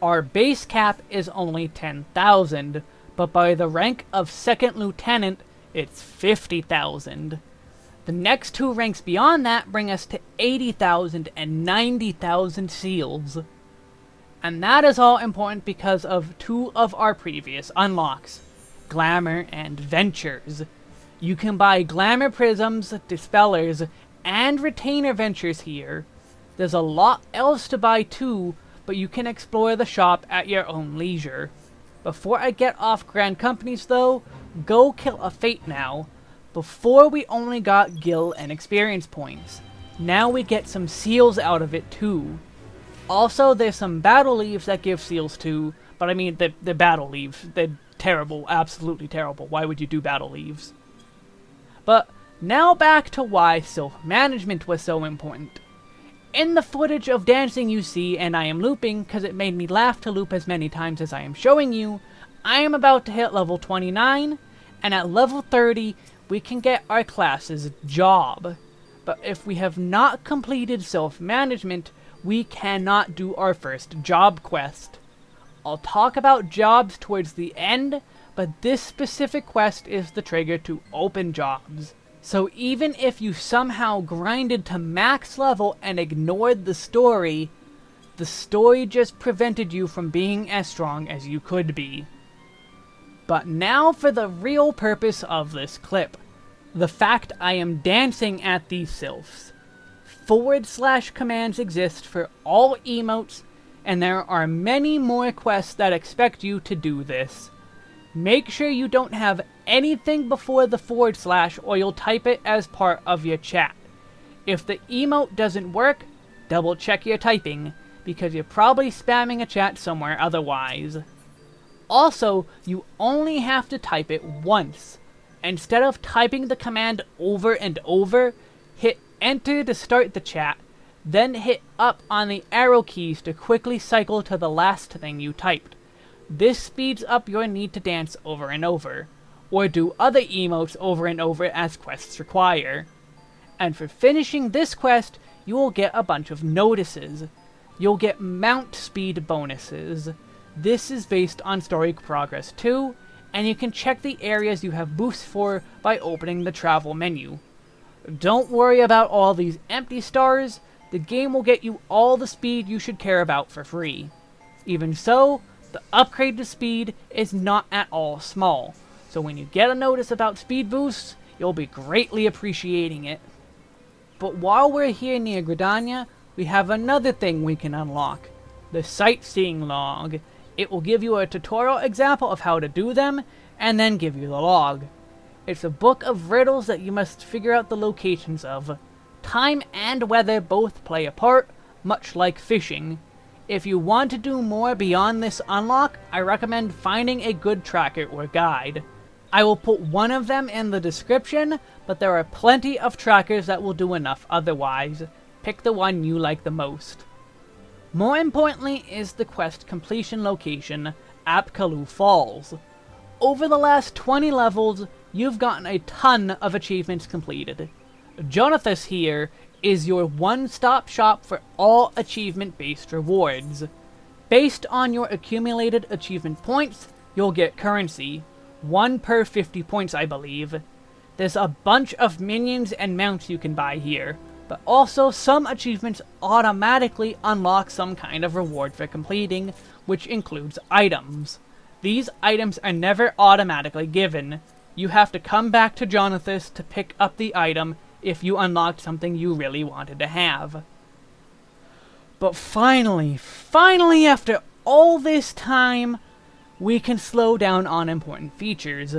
Our base cap is only 10,000, but by the rank of Second Lieutenant, it's 50,000. The next two ranks beyond that bring us to 80,000 and 90,000 seals. And that is all important because of two of our previous unlocks, Glamour and Ventures. You can buy Glamour Prisms, Dispellers, and Retainer Ventures here. There's a lot else to buy too, but you can explore the shop at your own leisure. Before I get off Grand Companies though, go kill a Fate now. Before we only got Gil and experience points. Now we get some seals out of it too. Also, there's some battle leves that give seals too, but I mean, the, the battle leves, they're terrible, absolutely terrible. Why would you do battle leves? But now back to why Sylph-management was so important. In the footage of dancing you see, and I am looping because it made me laugh to loop as many times as I am showing you, I am about to hit level 29, and at level 30, we can get our class's job. But if we have not completed Sylph-management, we cannot do our first job quest. I'll talk about jobs towards the end, but this specific quest is the trigger to open jobs. So even if you somehow grinded to max level and ignored the story, the story just prevented you from being as strong as you could be. But now for the real purpose of this clip. The fact I am dancing at these sylphs. Forward slash commands exist for all emotes, and there are many more quests that expect you to do this. Make sure you don't have anything before the forward slash or you'll type it as part of your chat. If the emote doesn't work, double check your typing, because you're probably spamming a chat somewhere otherwise. Also, you only have to type it once. Instead of typing the command over and over, hit enter to start the chat, then hit up on the arrow keys to quickly cycle to the last thing you typed. This speeds up your need to dance over and over, or do other emotes over and over as quests require. And for finishing this quest, you will get a bunch of notices. You'll get mount speed bonuses. This is based on story progress too, and you can check the areas you have boosts for by opening the travel menu. Don't worry about all these empty stars, the game will get you all the speed you should care about for free. Even so, the upgrade to speed is not at all small, so when you get a notice about speed boosts, you'll be greatly appreciating it. But while we're here near Gridania, we have another thing we can unlock. The Sightseeing Log. It will give you a tutorial example of how to do them, and then give you the log. It's a book of riddles that you must figure out the locations of. Time and weather both play a part, much like fishing. If you want to do more beyond this unlock, I recommend finding a good tracker or guide. I will put one of them in the description, but there are plenty of trackers that will do enough otherwise. Pick the one you like the most. More importantly is the quest completion location, Apkallu Falls. Over the last 20 levels, you've gotten a ton of achievements completed. Jonathas here is your one-stop shop for all achievement-based rewards. Based on your accumulated achievement points, you'll get currency. One per 50 points, I believe. There's a bunch of minions and mounts you can buy here, but also some achievements automatically unlock some kind of reward for completing, which includes items. These items are never automatically given. You have to come back to Jonathas to pick up the item if you unlocked something you really wanted to have. But finally, finally after all this time, we can slow down on important features.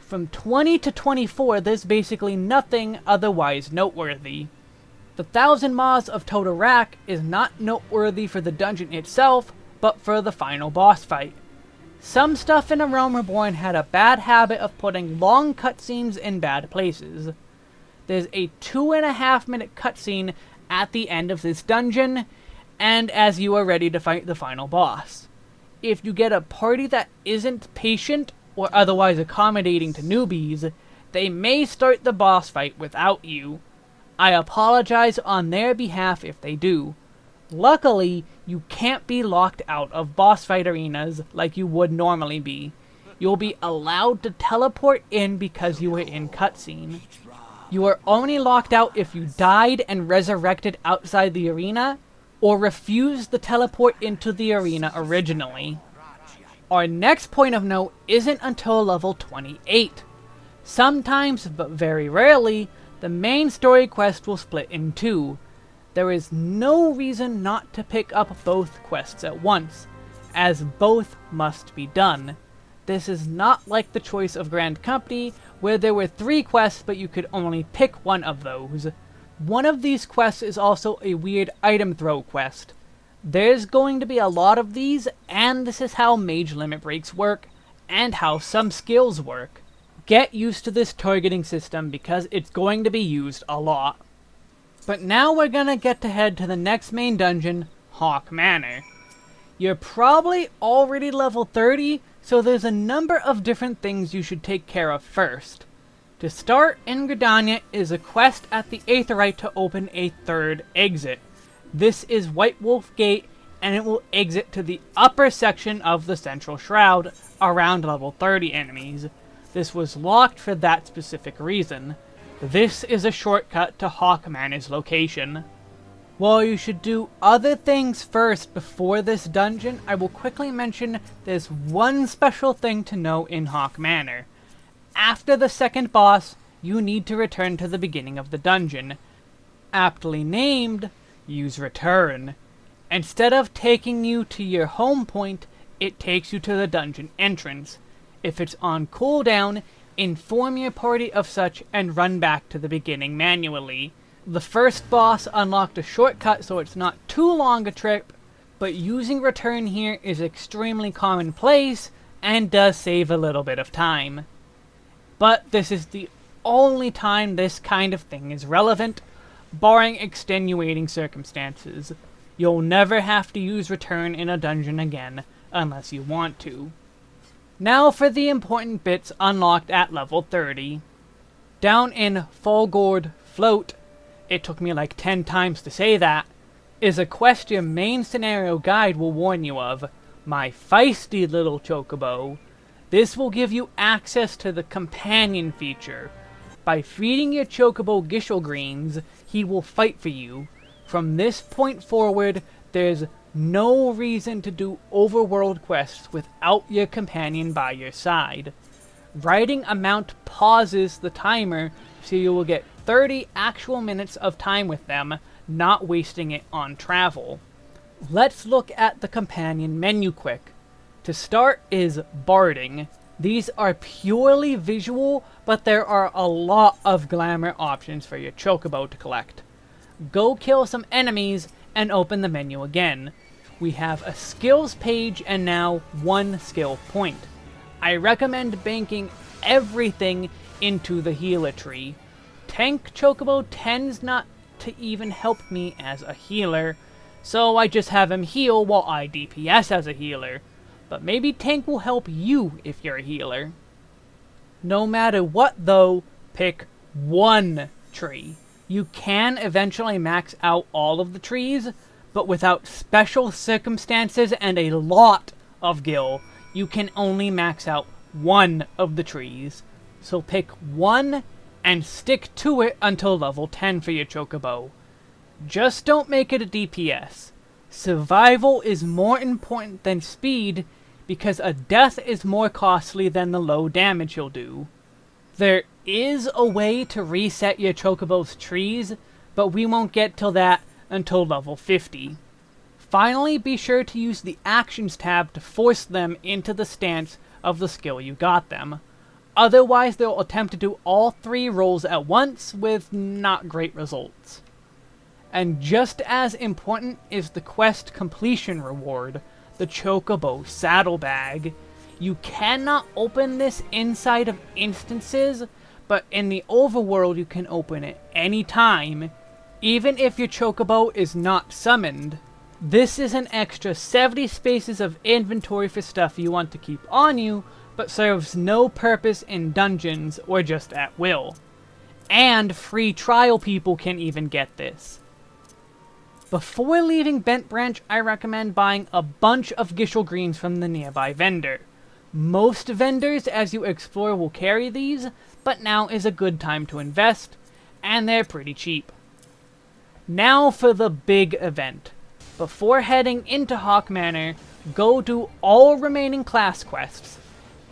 From 20 to 24, there's basically nothing otherwise noteworthy. The Thousand Maws of Toto-Rak is not noteworthy for the dungeon itself, but for the final boss fight. Some stuff in A Realm Reborn had a bad habit of putting long cutscenes in bad places. There's a two and a half minute cutscene at the end of this dungeon, and as you are ready to fight the final boss. If you get a party that isn't patient or otherwise accommodating to newbies, they may start the boss fight without you. I apologize on their behalf if they do. Luckily, you can't be locked out of boss fight arenas like you would normally be. You'll be allowed to teleport in because you were in cutscene. You are only locked out if you died and resurrected outside the arena, or refused the teleport into the arena originally. Our next point of note isn't until level 28. Sometimes, but very rarely, the main story quest will split in two. There is no reason not to pick up both quests at once, as both must be done. This is not like the choice of Grand Company, where there were three quests but you could only pick one of those. One of these quests is also a weird item throw quest. There's going to be a lot of these, and this is how mage limit breaks work, and how some skills work. Get used to this targeting system because it's going to be used a lot. But now we're gonna get to head to the next main dungeon, Haukke Manor. You're probably already level 30, so there's a number of different things you should take care of first. To start in Gridania is a quest at the Aetheryte to open a third exit. This is White Wolf Gate, and it will exit to the upper section of the Central Shroud, around level 30 enemies. This was locked for that specific reason. This is a shortcut to Haukke Manor's location. While you should do other things first before this dungeon, I will quickly mention there's one special thing to know in Haukke Manor. After the second boss, you need to return to the beginning of the dungeon. Aptly named, use return. Instead of taking you to your home point, it takes you to the dungeon entrance. If it's on cooldown, inform your party of such, and run back to the beginning manually. The first boss unlocked a shortcut so it's not too long a trip, but using return here is extremely commonplace and does save a little bit of time. But this is the only time this kind of thing is relevant, barring extenuating circumstances. You'll never have to use return in a dungeon again, unless you want to. Now for the important bits unlocked at level 30. Down in Fallgourd Float, it took me like 10 times to say that, is a quest your main scenario guide will warn you of, my feisty little chocobo. This will give you access to the companion feature. By feeding your chocobo Gysahl greens, he will fight for you. From this point forward, there's no reason to do overworld quests without your companion by your side. Writing mount pauses the timer so you will get 30 actual minutes of time with them, not wasting it on travel. Let's look at the companion menu quick. To start is barding. These are purely visual, but there are a lot of glamour options for your chocobo to collect. Go kill some enemies and open the menu again we have a skills page and now one skill point. I recommend banking everything into the healer tree. Tank Chocobo tends not to even help me as a healer, so I just have him heal while I DPS as a healer. But maybe Tank will help you if you're a healer. No matter what though, pick one tree. You can eventually max out all of the trees, but without special circumstances and a lot of gil, you can only max out one of the trees. So pick one and stick to it until level 10 for your chocobo. Just don't make it a DPS. Survival is more important than speed because a death is more costly than the low damage you'll do. There is a way to reset your Chocobo's trees, but we won't get till that until level 50. Finally, be sure to use the Actions tab to force them into the stance of the skill you got them. Otherwise, they'll attempt to do all three roles at once with not great results. And just as important is the quest completion reward, the Chocobo Saddlebag. You cannot open this inside of instances, but in the overworld you can open it anytime, even if your Chocobo is not summoned. This is an extra 70 spaces of inventory for stuff you want to keep on you, but serves no purpose in dungeons or just at will. And free trial people can even get this. Before leaving Bent Branch, I recommend buying a bunch of Gysahl Greens from the nearby vendor. Most vendors, as you explore, will carry these, but now is a good time to invest, and they're pretty cheap. Now for the big event. Before heading into Haukke Manor, go do all remaining class quests.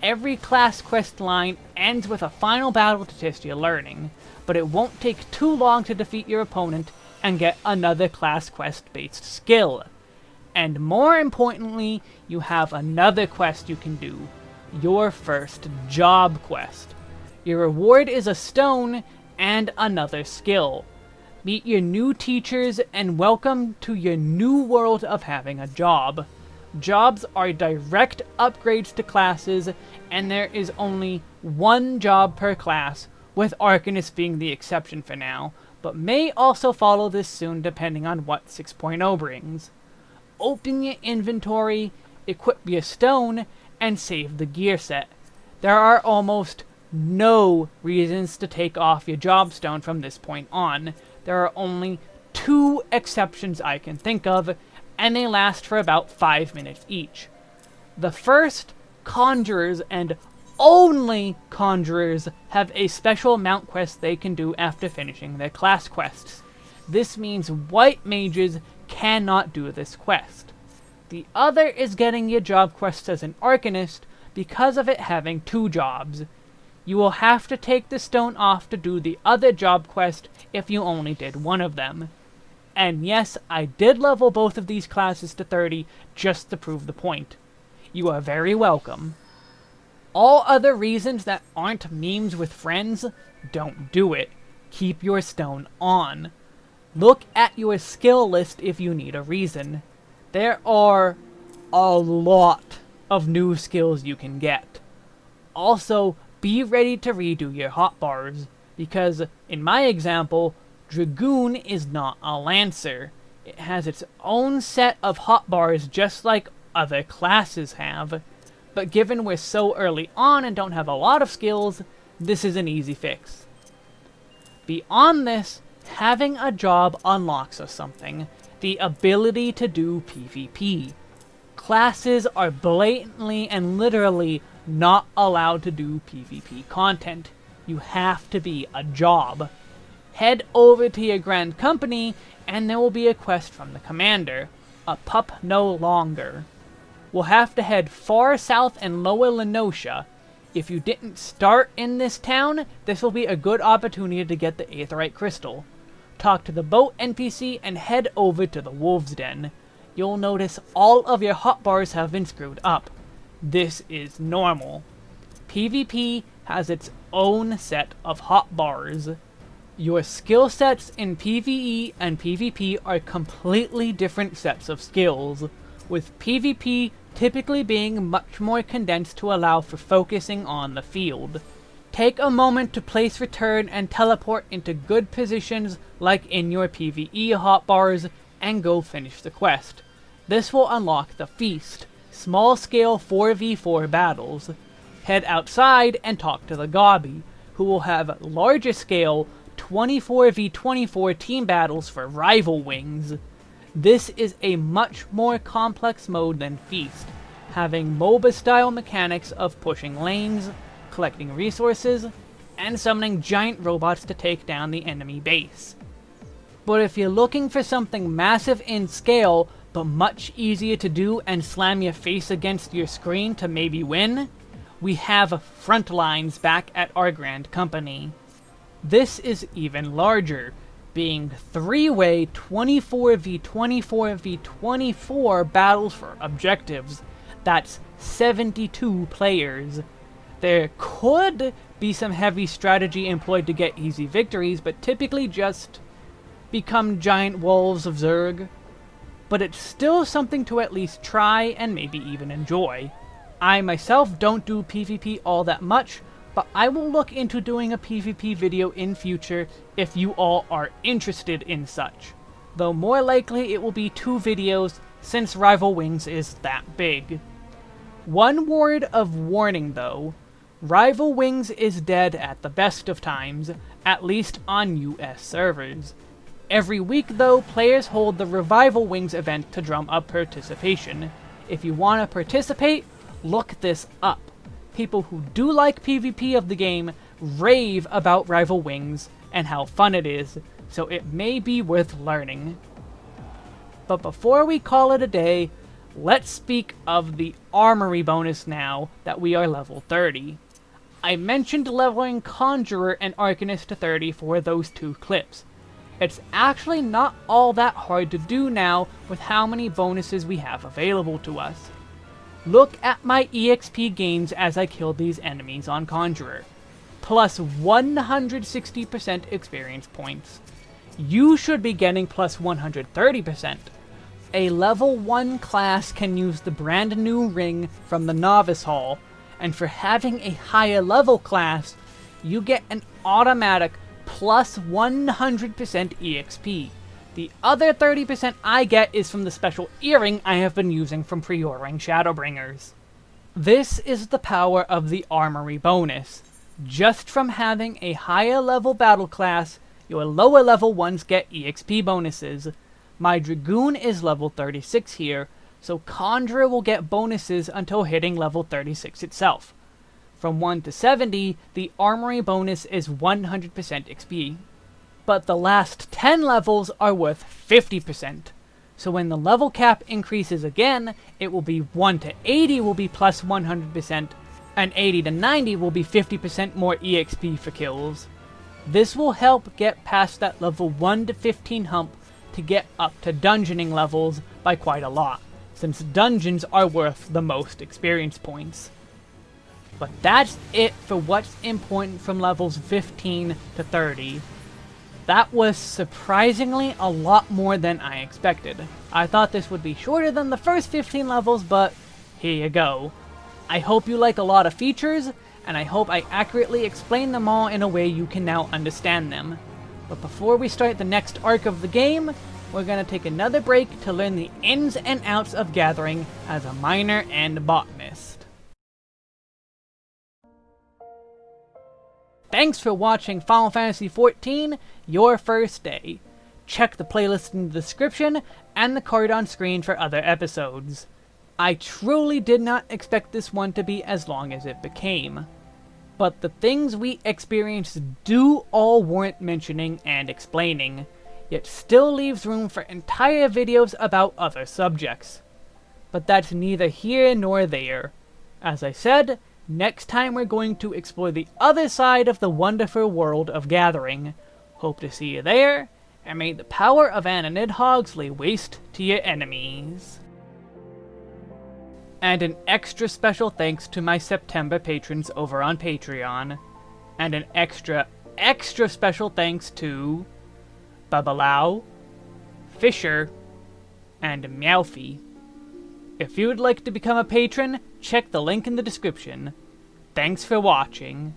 Every class quest line ends with a final battle to test your learning, but it won't take too long to defeat your opponent and get another class quest based skill. And more importantly, you have another quest you can do, your first job quest. Your reward is a stone and another skill. Meet your new teachers and welcome to your new world of having a job. Jobs are direct upgrades to classes, and there is only one job per class, with Arcanist being the exception for now, but may also follow this soon depending on what 6.0 brings. Open your inventory, equip your stone, and save the gear set. There are almost no reasons to take off your job stone from this point on. There are only two exceptions I can think of, and they last for about 5 minutes each. The first, Conjurers and only Conjurers have a special mount quest they can do after finishing their class quests. This means white mages cannot do this quest. The other is getting your job quests as an Arcanist because of it having two jobs. You will have to take the stone off to do the other job quest if you only did one of them. And yes, I did level both of these classes to 30 just to prove the point. You are very welcome. All other reasons that aren't memes with friends, don't do it. Keep your stone on. Look at your skill list if you need a reason. There are a lot of new skills you can get. Also, be ready to redo your hotbars, because in my example, Dragoon is not a Lancer. It has its own set of hotbars just like other classes have but given we're so early on and don't have a lot of skills, this is an easy fix. Beyond this, having a job unlocks us something, the ability to do PvP. Classes are blatantly and literally not allowed to do PvP content. You have to be a job. Head over to your Grand Company, and there will be a quest from the commander. A pup no longer We'll have to head far south and lower La Noscea. If you didn't start in this town, this will be a good opportunity to get the Aetheryte Crystal. Talk to the boat NPC and head over to the Wolf's Den. You'll notice all of your hotbars have been screwed up. This is normal. PvP has its own set of hotbars. Your skill sets in PvE and PvP are completely different sets of skills, with PvP typically being much more condensed to allow for focusing on the field. Take a moment to place return and teleport into good positions like in your PvE hotbars and go finish the quest. This will unlock the Feast, small scale 4v4 battles. Head outside and talk to the Gobby, who will have larger scale 24v24 team battles for rival wings. This is a much more complex mode than Feast, having MOBA-style mechanics of pushing lanes, collecting resources, and summoning giant robots to take down the enemy base. But if you're looking for something massive in scale, but much easier to do and slam your face against your screen to maybe win, we have Frontlines back at our Grand Company. This is even larger, being three-way 24v24v24 battles for objectives. That's 72 players. There could be some heavy strategy employed to get easy victories, but typically just become giant wolves of Zerg. But it's still something to at least try and maybe even enjoy. I myself don't do PvP all that much, but I will look into doing a PvP video in future if you all are interested in such. Though more likely it will be two videos since Rival Wings is that big. One word of warning though, Rival Wings is dead at the best of times, at least on US servers. Every week though, players hold the Revival Wings event to drum up participation. If you want to participate, look this up. People who do like PvP of the game rave about Rival Wings and how fun it is, so it may be worth learning. But before we call it a day, let's speak of the Armory bonus now that we are level 30. I mentioned leveling Conjurer and Arcanist to 30 for those two clips. It's actually not all that hard to do now with how many bonuses we have available to us. Look at my EXP gains as I kill these enemies on Conjurer. Plus 160% experience points. You should be getting plus 130%. A level 1 class can use the brand new ring from the Novice Hall, and for having a higher level class, you get an automatic plus 100% EXP. The other 30% I get is from the special earring I have been using from pre-ordering Shadowbringers. This is the power of the Armory bonus. Just from having a higher level battle class, your lower level ones get EXP bonuses. My Dragoon is level 36 here, so Conjurer will get bonuses until hitting level 36 itself. From 1 to 70, the Armory bonus is 100% XP but the last 10 levels are worth 50%. So when the level cap increases again, it will be 1 to 80 will be plus 100%, and 80 to 90 will be 50% more EXP for kills. This will help get past that level 1 to 15 hump to get up to dungeoning levels by quite a lot, since dungeons are worth the most experience points. But that's it for what's important from levels 15 to 30. That was surprisingly a lot more than I expected. I thought this would be shorter than the first 15 levels, but here you go. I hope you like a lot of features, and I hope I accurately explain them all in a way you can now understand them. But before we start the next arc of the game, we're going to take another break to learn the ins and outs of Gathering as a miner and botanist. Thanks for watching Final Fantasy XIV, Your First Day. Check the playlist in the description and the card on screen for other episodes. I truly did not expect this one to be as long as it became. But the things we experienced do all warrant mentioning and explaining, yet still leaves room for entire videos about other subjects. But that's neither here nor there. As I said, Next time we're going to explore the other side of the wonderful world of Gathering. Hope to see you there, and may the power of Anna Nidhoggs lay waste to your enemies. And an extra special thanks to my September patrons over on Patreon. And an extra, extra special thanks to... Babalau, Fisher, and Meowfie. If you would like to become a patron, check the link in the description. Thanks for watching.